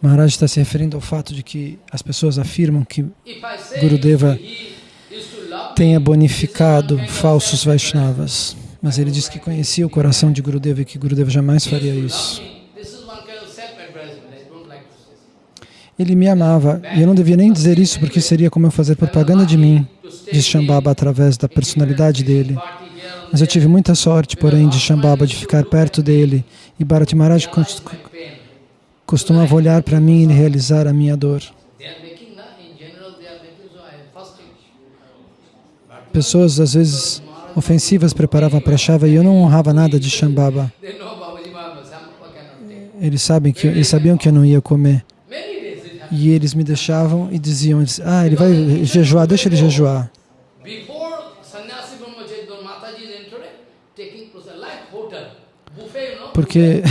Maharaj está se referindo ao fato de que as pessoas afirmam que Gurudeva tenha bonificado falsos Vaishnavas. Mas ele disse que conhecia o coração de Gurudeva e que Gurudeva jamais faria isso. Ele me amava, e eu não devia nem dizer isso, porque seria como eu fazer propaganda de mim, de Shambhava, através da personalidade dele. Mas eu tive muita sorte, porém, de Shambhava, de ficar perto dele. E Bharati Maharaj costumava olhar para mim e realizar a minha dor. Pessoas, às vezes, ofensivas preparavam para Shava e eu não honrava nada de Shambhava. Eles, sabem que, eles sabiam que eu não ia comer. E eles me deixavam e diziam, ah, ele vai jejuar, deixa ele jejuar. Porque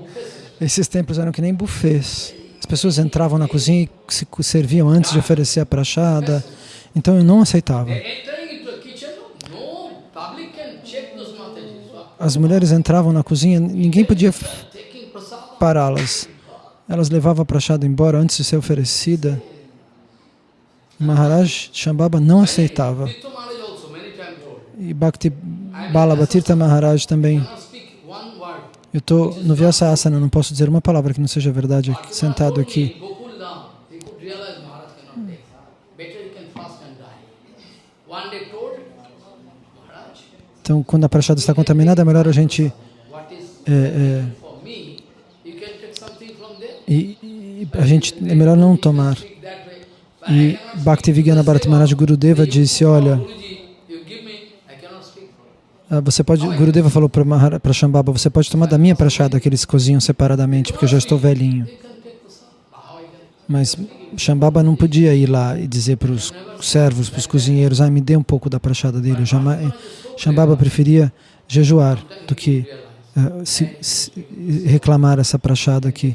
esses templos eram que nem buffets. As pessoas entravam na cozinha e se serviam antes de oferecer a prachada. Então eu não aceitava. As mulheres entravam na cozinha, ninguém podia pará-las. Elas levavam a prachada embora antes de ser oferecida. Maharaj Shambhava não aceitava. E Bhakti Balabhatirtha Maharaj também. Eu estou no Vyasa Asana, não posso dizer uma palavra que não seja verdade sentado aqui. Então, quando a prachada está contaminada, é melhor a gente é, é, e, e, a gente é melhor não tomar. E Bhaktivigana Bharati Maharaj Gurudeva disse, olha, ah, você pode, Gurudeva falou para Shambhava, você pode tomar da minha prachada que eles cozinham separadamente, porque eu já estou velhinho. Mas Shambhava não podia ir lá e dizer para os servos, para os cozinheiros, ah, me dê um pouco da prachada dele. Shambhava preferia jejuar do que uh, se, se reclamar essa prachada aqui.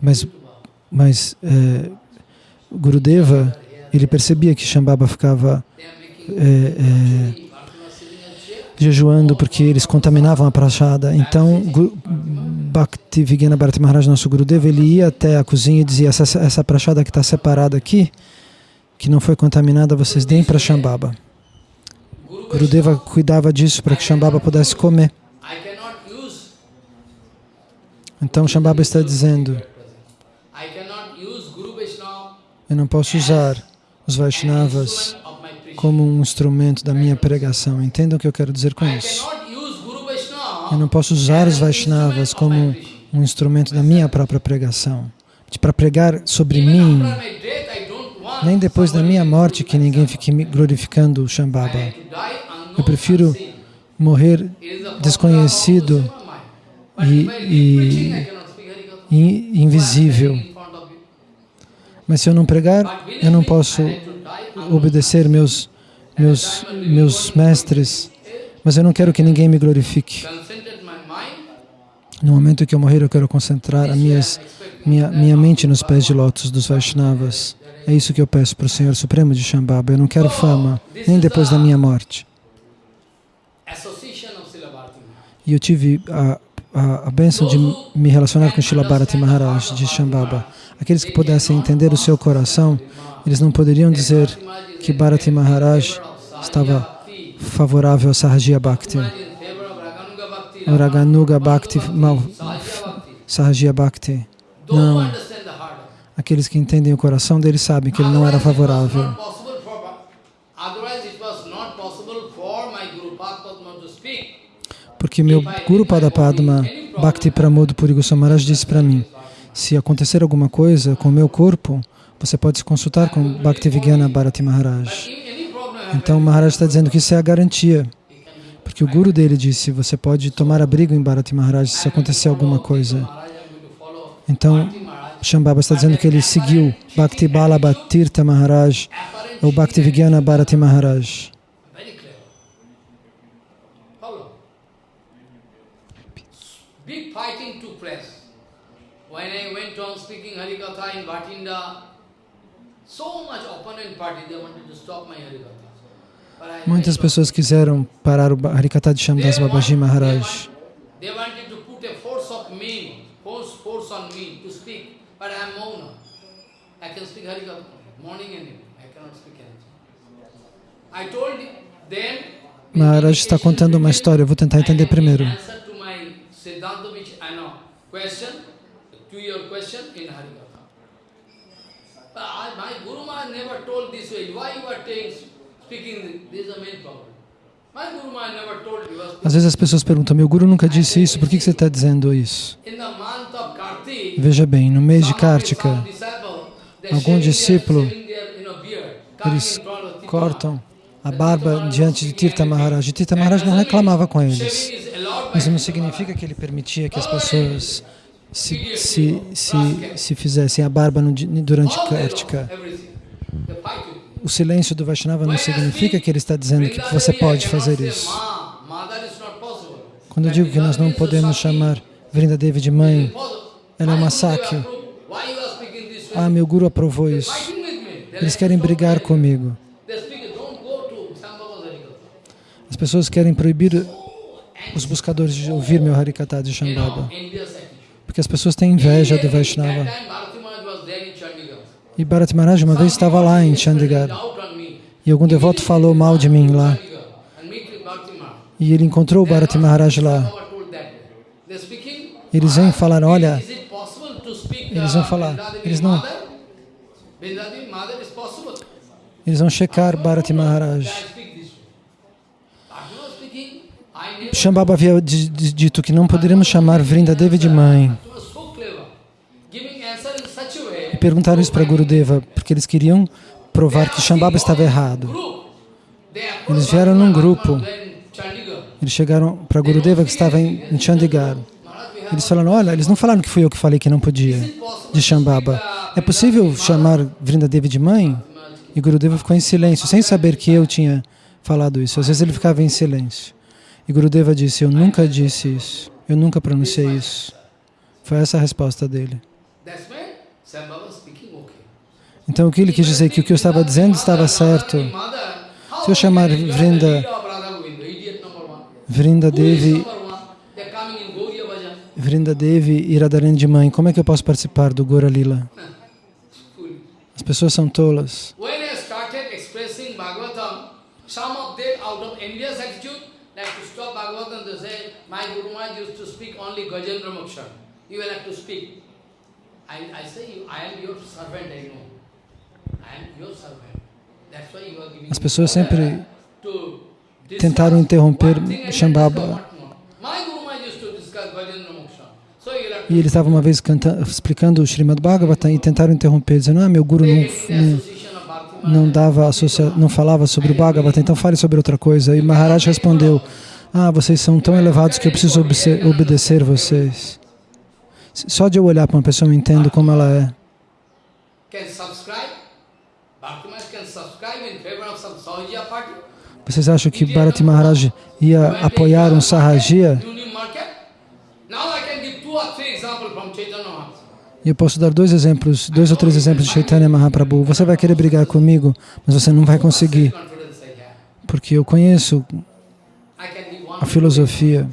Mas, mas é, Gurudeva, ele percebia que Shambhava ficava jejuando porque eles contaminavam a prachada. Então, Bhakti Vigena Bharati Maharaj, nosso Gurudeva, ele ia até a cozinha e dizia, essa, essa prachada que está separada aqui, que não foi contaminada, vocês deem para Shambhava. Gurudeva cuidava disso para que Shambhava pudesse comer. Então Shambhava está dizendo, eu não posso usar os Vaishnavas como um instrumento da minha pregação. Entendam o que eu quero dizer com isso. Eu não posso usar os Vaishnavas como um instrumento da minha própria pregação. Para pregar sobre mim, nem depois da minha morte que ninguém fique glorificando o Shambhava. Eu prefiro morrer desconhecido e, e, e invisível mas se eu não pregar, eu não posso obedecer meus, meus, meus mestres, mas eu não quero que ninguém me glorifique. No momento que eu morrer, eu quero concentrar a minhas, minha, minha mente nos pés de lótus dos Vaishnavas. É isso que eu peço para o Senhor Supremo de Shambhava. Eu não quero fama, nem depois da minha morte. E eu tive a, a, a bênção de me relacionar com Srila Bharati Maharaj de Shambhava. Aqueles que pudessem entender o seu coração, eles não poderiam dizer que Bharati Maharaj estava favorável a Sahajiya Bhakti. Raganuga Bhakti, mal, Bhakti. Não. Aqueles que entendem o coração deles sabem que ele não era favorável. Porque meu Guru Padapadma Bhakti Pramod Puri Goswami disse para mim se acontecer alguma coisa com o meu corpo, você pode se consultar com Bhaktivedanta Bharati Maharaj. Então Maharaj está dizendo que isso é a garantia. Porque o guru dele disse, você pode tomar abrigo em Bharati Maharaj se acontecer alguma coisa. Então, Shambhava está dizendo que ele seguiu Bhakti Balabhatirtha Maharaj ou Bhaktivedanta Bharati Maharaj. When I went on speaking Harikatha in Bhatinda, so much opponent party, they wanted to stop my Harikatha. Muitas pessoas quiseram parar o Harikatha de Shamdas Babaji Maharaj. Maharaj está contando uma história, eu vou tentar entender primeiro. Your question in Harikatha. My Guru Maharaj never told this way. Why you are Às vezes as pessoas perguntam, meu guru nunca disse isso, por que você está dizendo isso? Veja bem, no mês de Kartika, algum discípulo, eles cortam a barba diante de Tirtha Maharaj. E Tirtha Maharaj não reclamava com eles. Isso não significa que ele permitia que as pessoas se, se, se, se fizessem a barba no, durante Kartika. O silêncio do Vaishnava não significa que ele está dizendo que você pode fazer isso. Quando eu digo que nós não podemos chamar Vrindadevi de mãe, ela é uma sakya. Ah, meu guru aprovou isso. Eles querem brigar comigo. As pessoas querem proibir os buscadores de ouvir meu Harikata de Shambhava. Porque as pessoas têm inveja do Vaishnava. E Bharat Maharaj uma vez estava lá em Chandigarh. E algum devoto falou mal de mim lá. E ele encontrou o Bharat Maharaj lá. Eles vêm falar, olha, eles vão falar, eles não, eles vão checar Bharati Maharaj. Shambhava havia dito que não poderíamos chamar Vrindadevi de mãe. E perguntaram isso para Gurudeva, porque eles queriam provar que Shambhava estava errado. Eles vieram num grupo. Eles chegaram para Gurudeva que estava em Chandigarh. Eles falaram, olha, eles não falaram que fui eu que falei que não podia, de Shambhava. É possível chamar Vrindadevi de mãe? E Gurudeva ficou em silêncio, sem saber que eu tinha falado isso. Às vezes ele ficava em silêncio. E Gurudeva disse, eu nunca disse isso, eu nunca pronunciei isso. Foi essa a resposta dele. Então o que ele quis dizer? Que o que eu estava dizendo estava certo. Se eu chamar Vrinda, Vrinda Devi Vrindadevi e Radharani de mãe, como é que eu posso participar do Gora Lila? As pessoas são tolas. some of them out of envious attitude like to stop Bhagavatam to say, my Guru Maharaj used to speak only Gajendra. You will have to speak. I, I say, I am your servant, I know. I am your servant. That's why you are giving As pessoas sempre tentaram interromper Shambhava. E ele estava uma vez explicando o Srimad Bhagavatam e tentaram interromper, dizendo, ah, meu guru não, não, não, dava não falava sobre o Bhagavatam, então fale sobre outra coisa. E Maharaj respondeu, ah, vocês são tão elevados que eu preciso obedecer vocês. Só de eu olhar para uma pessoa eu entendo como ela é. Vocês acham que Bharati Maharaj ia apoiar um Sahajya? E eu posso dar dois exemplos, dois ou três exemplos de Chaitanya Mahaprabhu. Você vai querer brigar comigo, mas você não vai conseguir. Porque eu conheço a filosofia.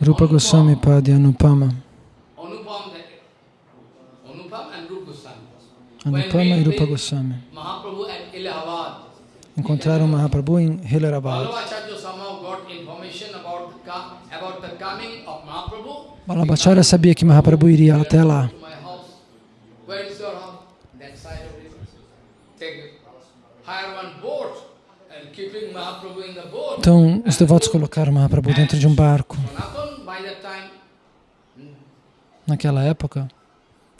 Rupa Goswami Pad e Anupama. Anupama e Rupa Goswami. Encontraram Mahaprabhu em Hilarabad. Balabhacharya sabia que Mahaprabhu iria até lá. Então, os devotos colocaram Mahaprabhu dentro de um barco. Naquela época,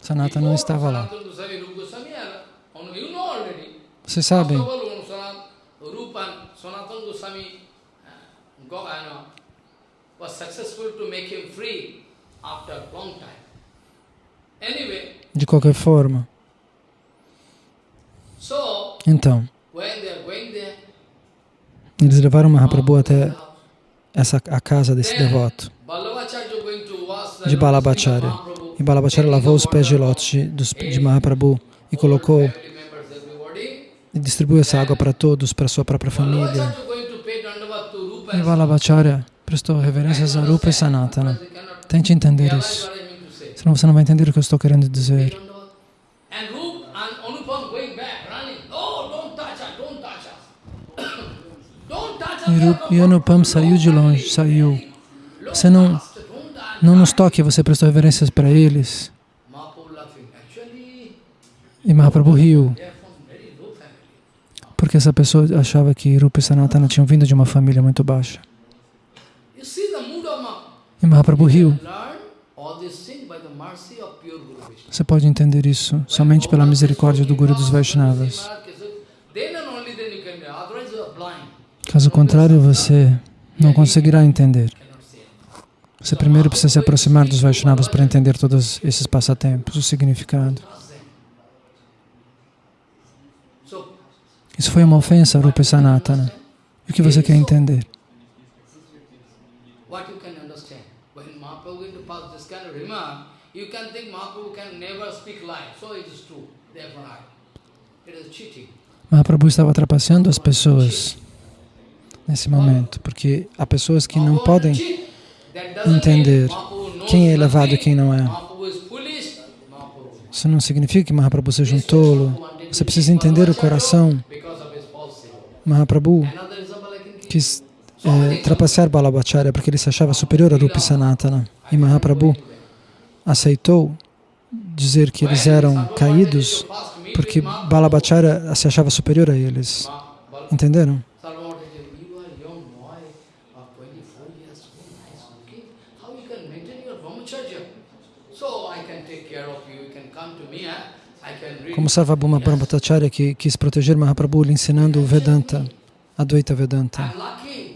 Sanata não estava lá. Vocês sabem, De qualquer forma. Então, eles levaram Mahaprabhu até essa, a casa desse devoto, de Balabhacharya. E Balabhacharya lavou os pés de lótus de, de Mahaprabhu e colocou e distribuiu essa água para todos, para sua própria família. E Balabhacharya prestou reverências a Rupa e Sanatana. Tente entender isso, senão você não vai entender o que eu estou querendo dizer. E Anupam saiu de longe, saiu. Você não, não nos toque, você prestou reverências para eles. E Mahaprabhu riu, porque essa pessoa achava que Rupa e Sanatana tinham vindo de uma família muito baixa. E Mahaprabhu riu. Você pode entender isso somente pela misericórdia do Guru dos Vaishnavas. Caso contrário, você não conseguirá entender. Você primeiro precisa se aproximar dos Vaishnavas para entender todos esses passatempos, o significado. Isso foi uma ofensa Rupa Sanatana. O que você quer entender? Mahaprabhu estava trapaceando as pessoas nesse momento, porque há pessoas que não podem entender quem é elevado e quem não é. Isso não significa que Mahaprabhu seja um tolo. Você precisa entender o coração. Mahaprabhu quis é, trapacear Balabhacharya porque ele se achava superior a Rupi Sanatana. E Mahaprabhu aceitou dizer que eles eram caídos porque Balabhacharya se achava superior a eles. Entenderam? Como Sarvabhuma Brahmacharya que quis proteger Mahaprabhu lhe ensinando o Vedanta, Advaita Vedanta.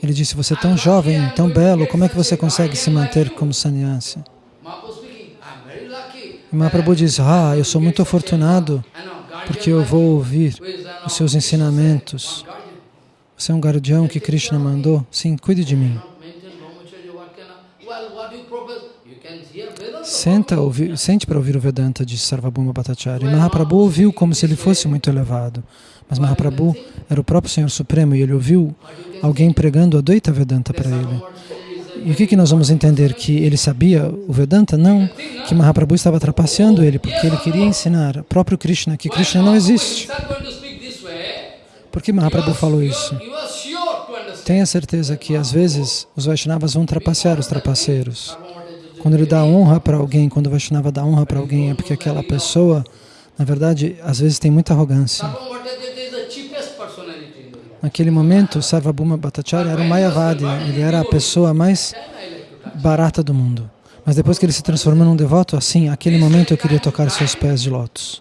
Ele disse, você é tão jovem, tão belo, como é que você consegue se manter como sannyasi? E Mahaprabhu diz, ah, eu sou muito afortunado porque eu vou ouvir os seus ensinamentos. Você é um guardião que Krishna mandou? Sim, cuide de mim. Senta, ouvi, sente para ouvir o Vedanta de Sarvabhuma Bhattacharya. E Mahaprabhu ouviu como se ele fosse muito elevado. Mas Mahaprabhu era o próprio Senhor Supremo e ele ouviu alguém pregando a Dvaita Vedanta para ele. E o que, que nós vamos entender? Que ele sabia o Vedanta? Não, que Mahaprabhu estava trapaceando ele, porque ele queria ensinar o próprio Krishna que Krishna não existe. Por que Mahaprabhu falou isso? Tenha certeza que às vezes os Vaishnavas vão trapacear os trapaceiros. Quando ele dá honra para alguém, quando o Vaishnava dá honra para alguém, é porque aquela pessoa, na verdade, às vezes tem muita arrogância. Naquele momento, Sarvabhuma Bhattacharya era o Mayavadi, ele era a pessoa mais barata do mundo. Mas depois que ele se transformou num devoto, assim, naquele momento eu queria tocar seus pés de lótus.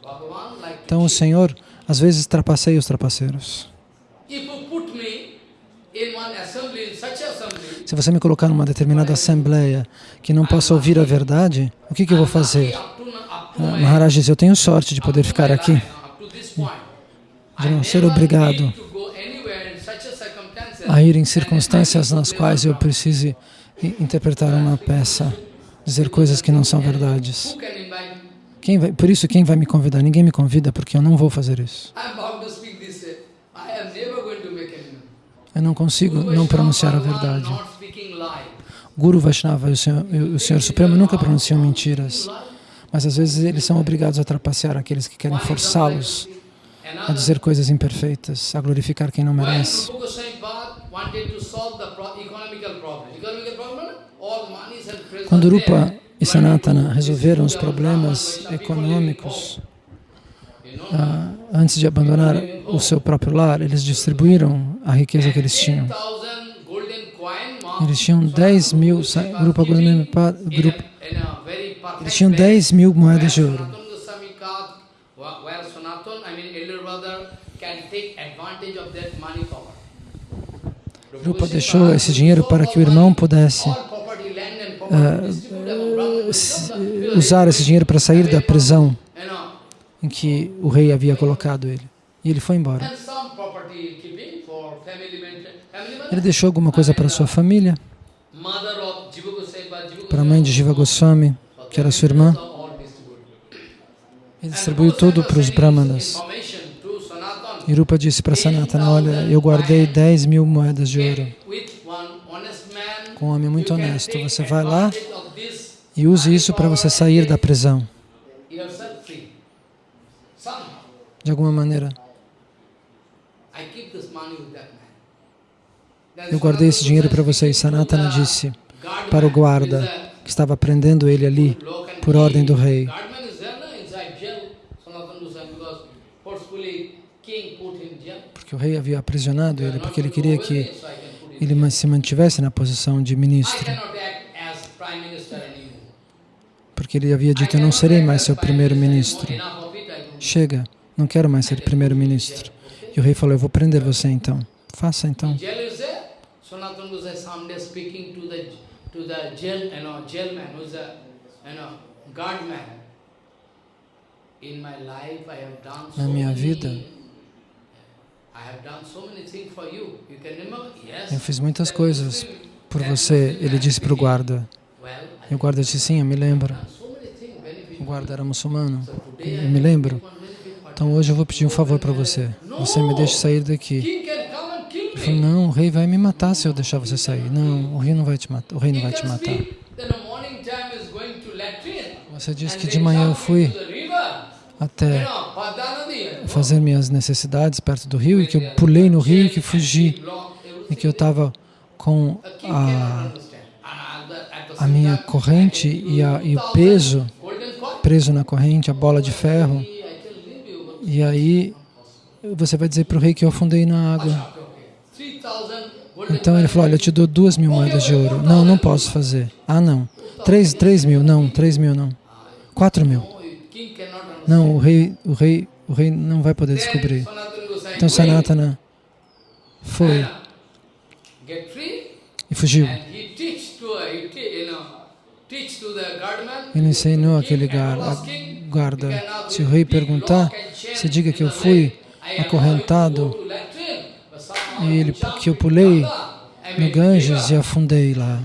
Então o Senhor, às vezes, trapaceia os trapaceiros. Se você me colocar numa determinada assembleia que não possa ouvir a verdade, o que, que eu vou fazer? Ah, Maharaj diz, eu tenho sorte de poder ficar aqui, de não ser obrigado a ir em circunstâncias nas quais eu precise interpretar uma peça, dizer coisas que não são verdades. Quem vai, por isso, quem vai me convidar? Ninguém me convida porque eu não vou fazer isso. Eu não consigo não pronunciar a verdade. Guru Vaishnava e o Senhor, o Senhor Supremo nunca pronunciam mentiras, mas às vezes eles são obrigados a trapacear aqueles que querem forçá-los a dizer coisas imperfeitas, a glorificar quem não merece. Quando Rupa e Sanatana resolveram os problemas econômicos, ah, antes de abandonar o seu próprio lar, eles distribuíram a riqueza que eles tinham. Eles tinham 10 mil, grupo grupo, eles tinham 10 mil moedas de ouro. Rupa deixou esse dinheiro para que o irmão pudesse uh, usar esse dinheiro para sair da prisão em que o rei havia colocado ele. E ele foi embora. Ele deixou alguma coisa para sua família, para a mãe de Jiva Goswami, que era sua irmã. Ele distribuiu tudo para os brahmanas. E Rupa disse para Sanatana, olha, eu guardei 10 mil moedas de ouro. Com um homem muito honesto, você vai lá e use isso para você sair da prisão. De alguma maneira. Eu guardei esse dinheiro para você. E Sanatana disse para o guarda que estava prendendo ele ali por ordem do rei. porque o rei havia aprisionado ele, porque ele queria que ele se mantivesse na posição de ministro. Porque ele havia dito, eu não serei mais seu primeiro-ministro. Chega, não quero mais ser primeiro-ministro. E o rei falou, eu vou prender você então. Faça então. Na minha vida, eu fiz muitas coisas por você, ele disse para o guarda. E o guarda disse, sim, eu me lembro. O guarda era muçulmano, eu me lembro. Então hoje eu vou pedir um favor para você. Você me deixe sair daqui. Ele falou, não, o rei vai me matar se eu deixar você sair. Não, o rei não vai te matar. O rei não vai te matar. Você disse que de manhã eu fui até fazer minhas necessidades perto do rio e que eu pulei no rio e que fugi e que eu estava com a, a minha corrente e, a, e o peso preso na corrente, a bola de ferro e aí você vai dizer para o rei que eu afundei na água. Então ele falou, olha, eu te dou duas mil moedas de ouro. Não, não posso fazer. Ah, não. Três, três mil, não, três mil não. Quatro mil. Não, o rei, o rei, o rei não vai poder descobrir. Então Sanatana foi e fugiu. Ele ensinou aquele guarda, se o rei perguntar, você diga que eu fui acorrentado. e ele, que eu pulei no Ganges e afundei lá.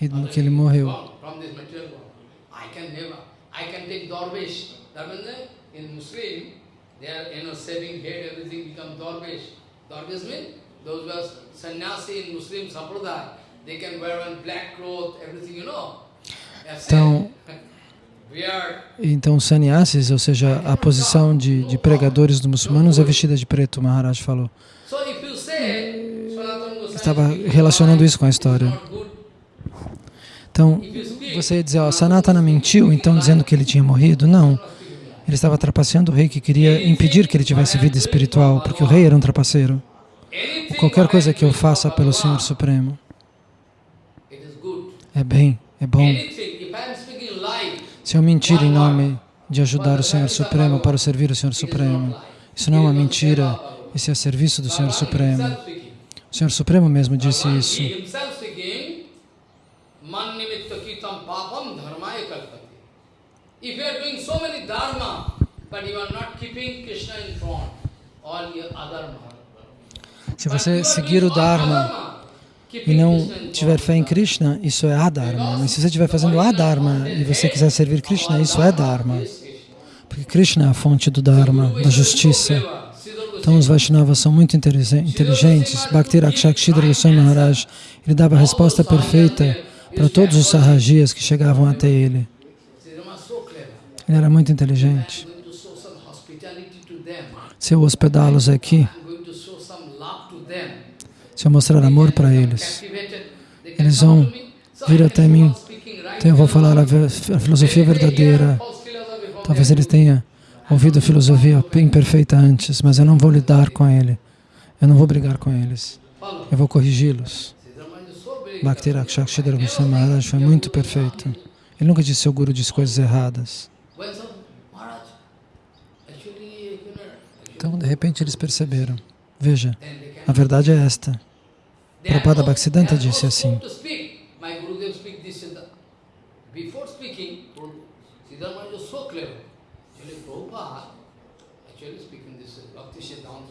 E que ele morreu. those were sannyasi in Muslim sampradaya. They. Então, então sannyasis, ou seja, a posição de, de pregadores dos muçulmanos é vestida de preto, Maharaj falou. Estava relacionando isso com a história. Então, você ia dizer, ó, Sanatana mentiu, então dizendo que ele tinha morrido? Não. Ele estava trapaceando o rei que queria impedir que ele tivesse vida espiritual, porque o rei era um trapaceiro. Qualquer coisa que eu faça pelo Senhor Supremo é bem, é bom. Se eu mentir em nome de ajudar o Senhor Supremo para servir o Senhor Supremo, isso não é uma mentira, isso é serviço do Senhor Supremo. O Senhor Supremo mesmo disse isso. Se você seguir o Dharma e não tiver fé em Krishna, isso é Adharma. Mas se você estiver fazendo Adharma e você quiser servir Krishna, isso é Dharma. Porque Krishna é a fonte do Dharma, da justiça. Então os Vaishnavas são muito inteligentes. Bhakti Rakshakshidra Goswami Maharaj, ele dava a resposta perfeita para todos os sarrajias que chegavam até ele. Ele era muito inteligente. Se eu hospedá-los aqui, se eu mostrar amor para eles, eles vão vir até mim. Então eu vou falar a, filosofia verdadeira. Talvez eles tenham ouvido a filosofia imperfeita antes, mas eu não vou lidar com ele. Eu não vou brigar com eles. Eu vou corrigi-los. Bhakti Rakshakshidra Goswami Maharaj foi muito perfeito. Ele nunca disse seu guru disse coisas erradas. Então, de repente, eles perceberam. Veja, a verdade é esta. Prabhupada Bhaktisiddhanta disse assim.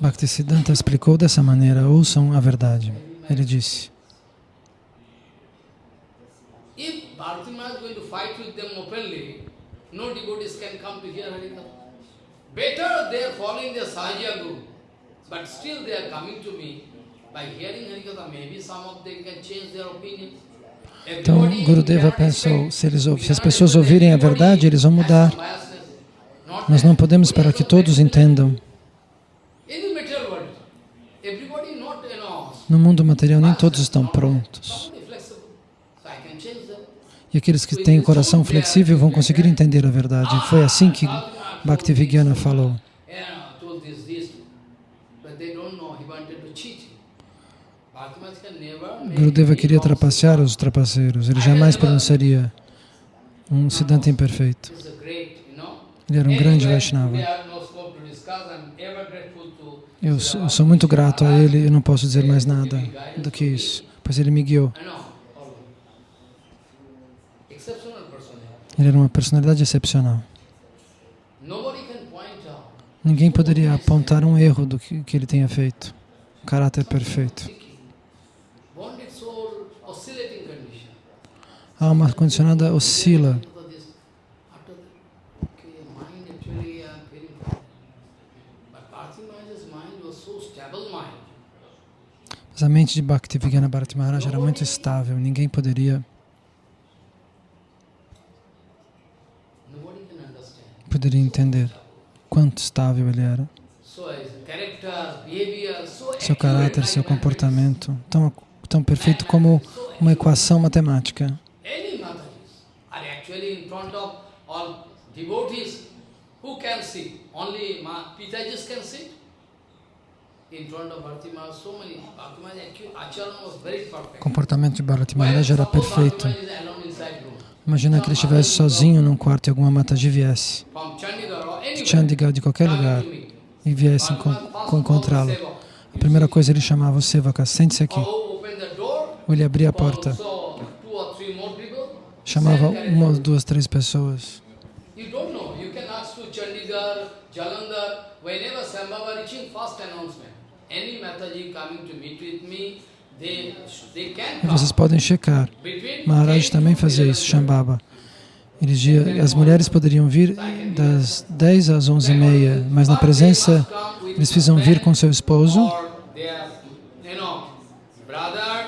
Bhaktisiddhanta explicou dessa maneira, ouçam a verdade. Ele disse, Bhartima is going to fight with them openly, no devotees can come to hear Harikatha. Better they are following their Sahaja Guru, but still they are coming to me então, Gurudeva pensou, se, eles, se as pessoas ouvirem a verdade, eles vão mudar. Nós não podemos esperar que todos entendam. No mundo material, nem todos estão prontos. E aqueles que têm coração flexível vão conseguir entender a verdade. Foi assim que Bhaktivigyana falou. Gurudeva queria trapacear os trapaceiros, ele jamais pronunciaria um Siddhanta imperfeito. Ele era um grande Vaishnava. Eu, eu sou muito grato a ele e não posso dizer mais nada do que isso, pois ele me guiou. Ele era uma personalidade excepcional. Ninguém poderia apontar um erro do que, que ele tenha feito. Um caráter perfeito. A alma condicionada oscila. Mas a mente de Bhaktivinoda Bharati Maharaj era muito estável, ninguém poderia poderia entender quanto estável ele era. Seu caráter, seu comportamento, tão, tão perfeito como uma equação matemática. O comportamento de Bharati Maharaj era perfeito. Imagina que ele estivesse sozinho num quarto e alguma mataji viesse, de Chandigarh, de qualquer lugar, e viesse encontrá-lo. A primeira coisa ele chamava o Sevaka, sente-se aqui. Ou ele abria a porta, chamava uma, duas, três pessoas. E vocês podem checar. Maharaj também fazia isso, Shambhava. As mulheres poderiam vir das 10 às 11 e meia, mas na presença, eles precisam vir com seu esposo,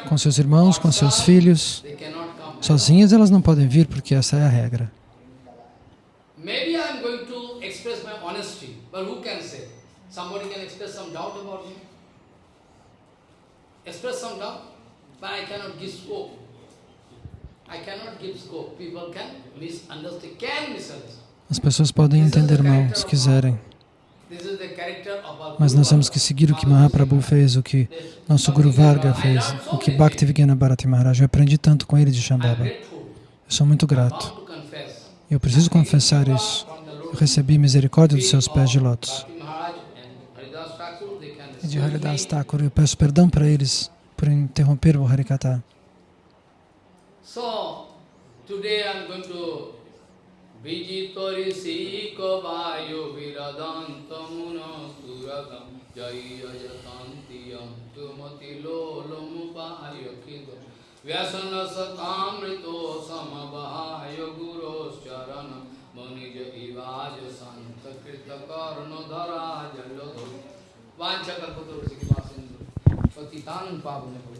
com seus irmãos, com seus filhos. Sozinhas elas não podem vir, porque essa é a regra. Somebody can express some doubt about me express some doubt, but I cannot give scope. I cannot give scope. People can misunderstand, can misunderstand. As pessoas podem entender mal, se quiserem. Mas nós temos que seguir o que Mahaprabhu fez, o que nosso Guru Varga fez, o que Bhaktivinoda Bharati Maharaj. Eu aprendi tanto com ele de Shambhava. Eu sou muito grato. Eu preciso confessar isso. Eu recebi misericórdia dos seus pés de lótus e de Haridas Thakur. Eu peço perdão para eles por interromper o Harikata. So, today I'm going विजितरिषिकवायुभिरदन्तमुनसुरदं जयजतन्त्यं तुमतिलोलमुपायखिदं व्यसनसतामृतो समवाय गुरोश्चरणं मुनिज इवाज सन्तकृतकर्णधरा जलो वाञ्छकल्पतुर्षिकवासिन्दु पतितान् पावनभो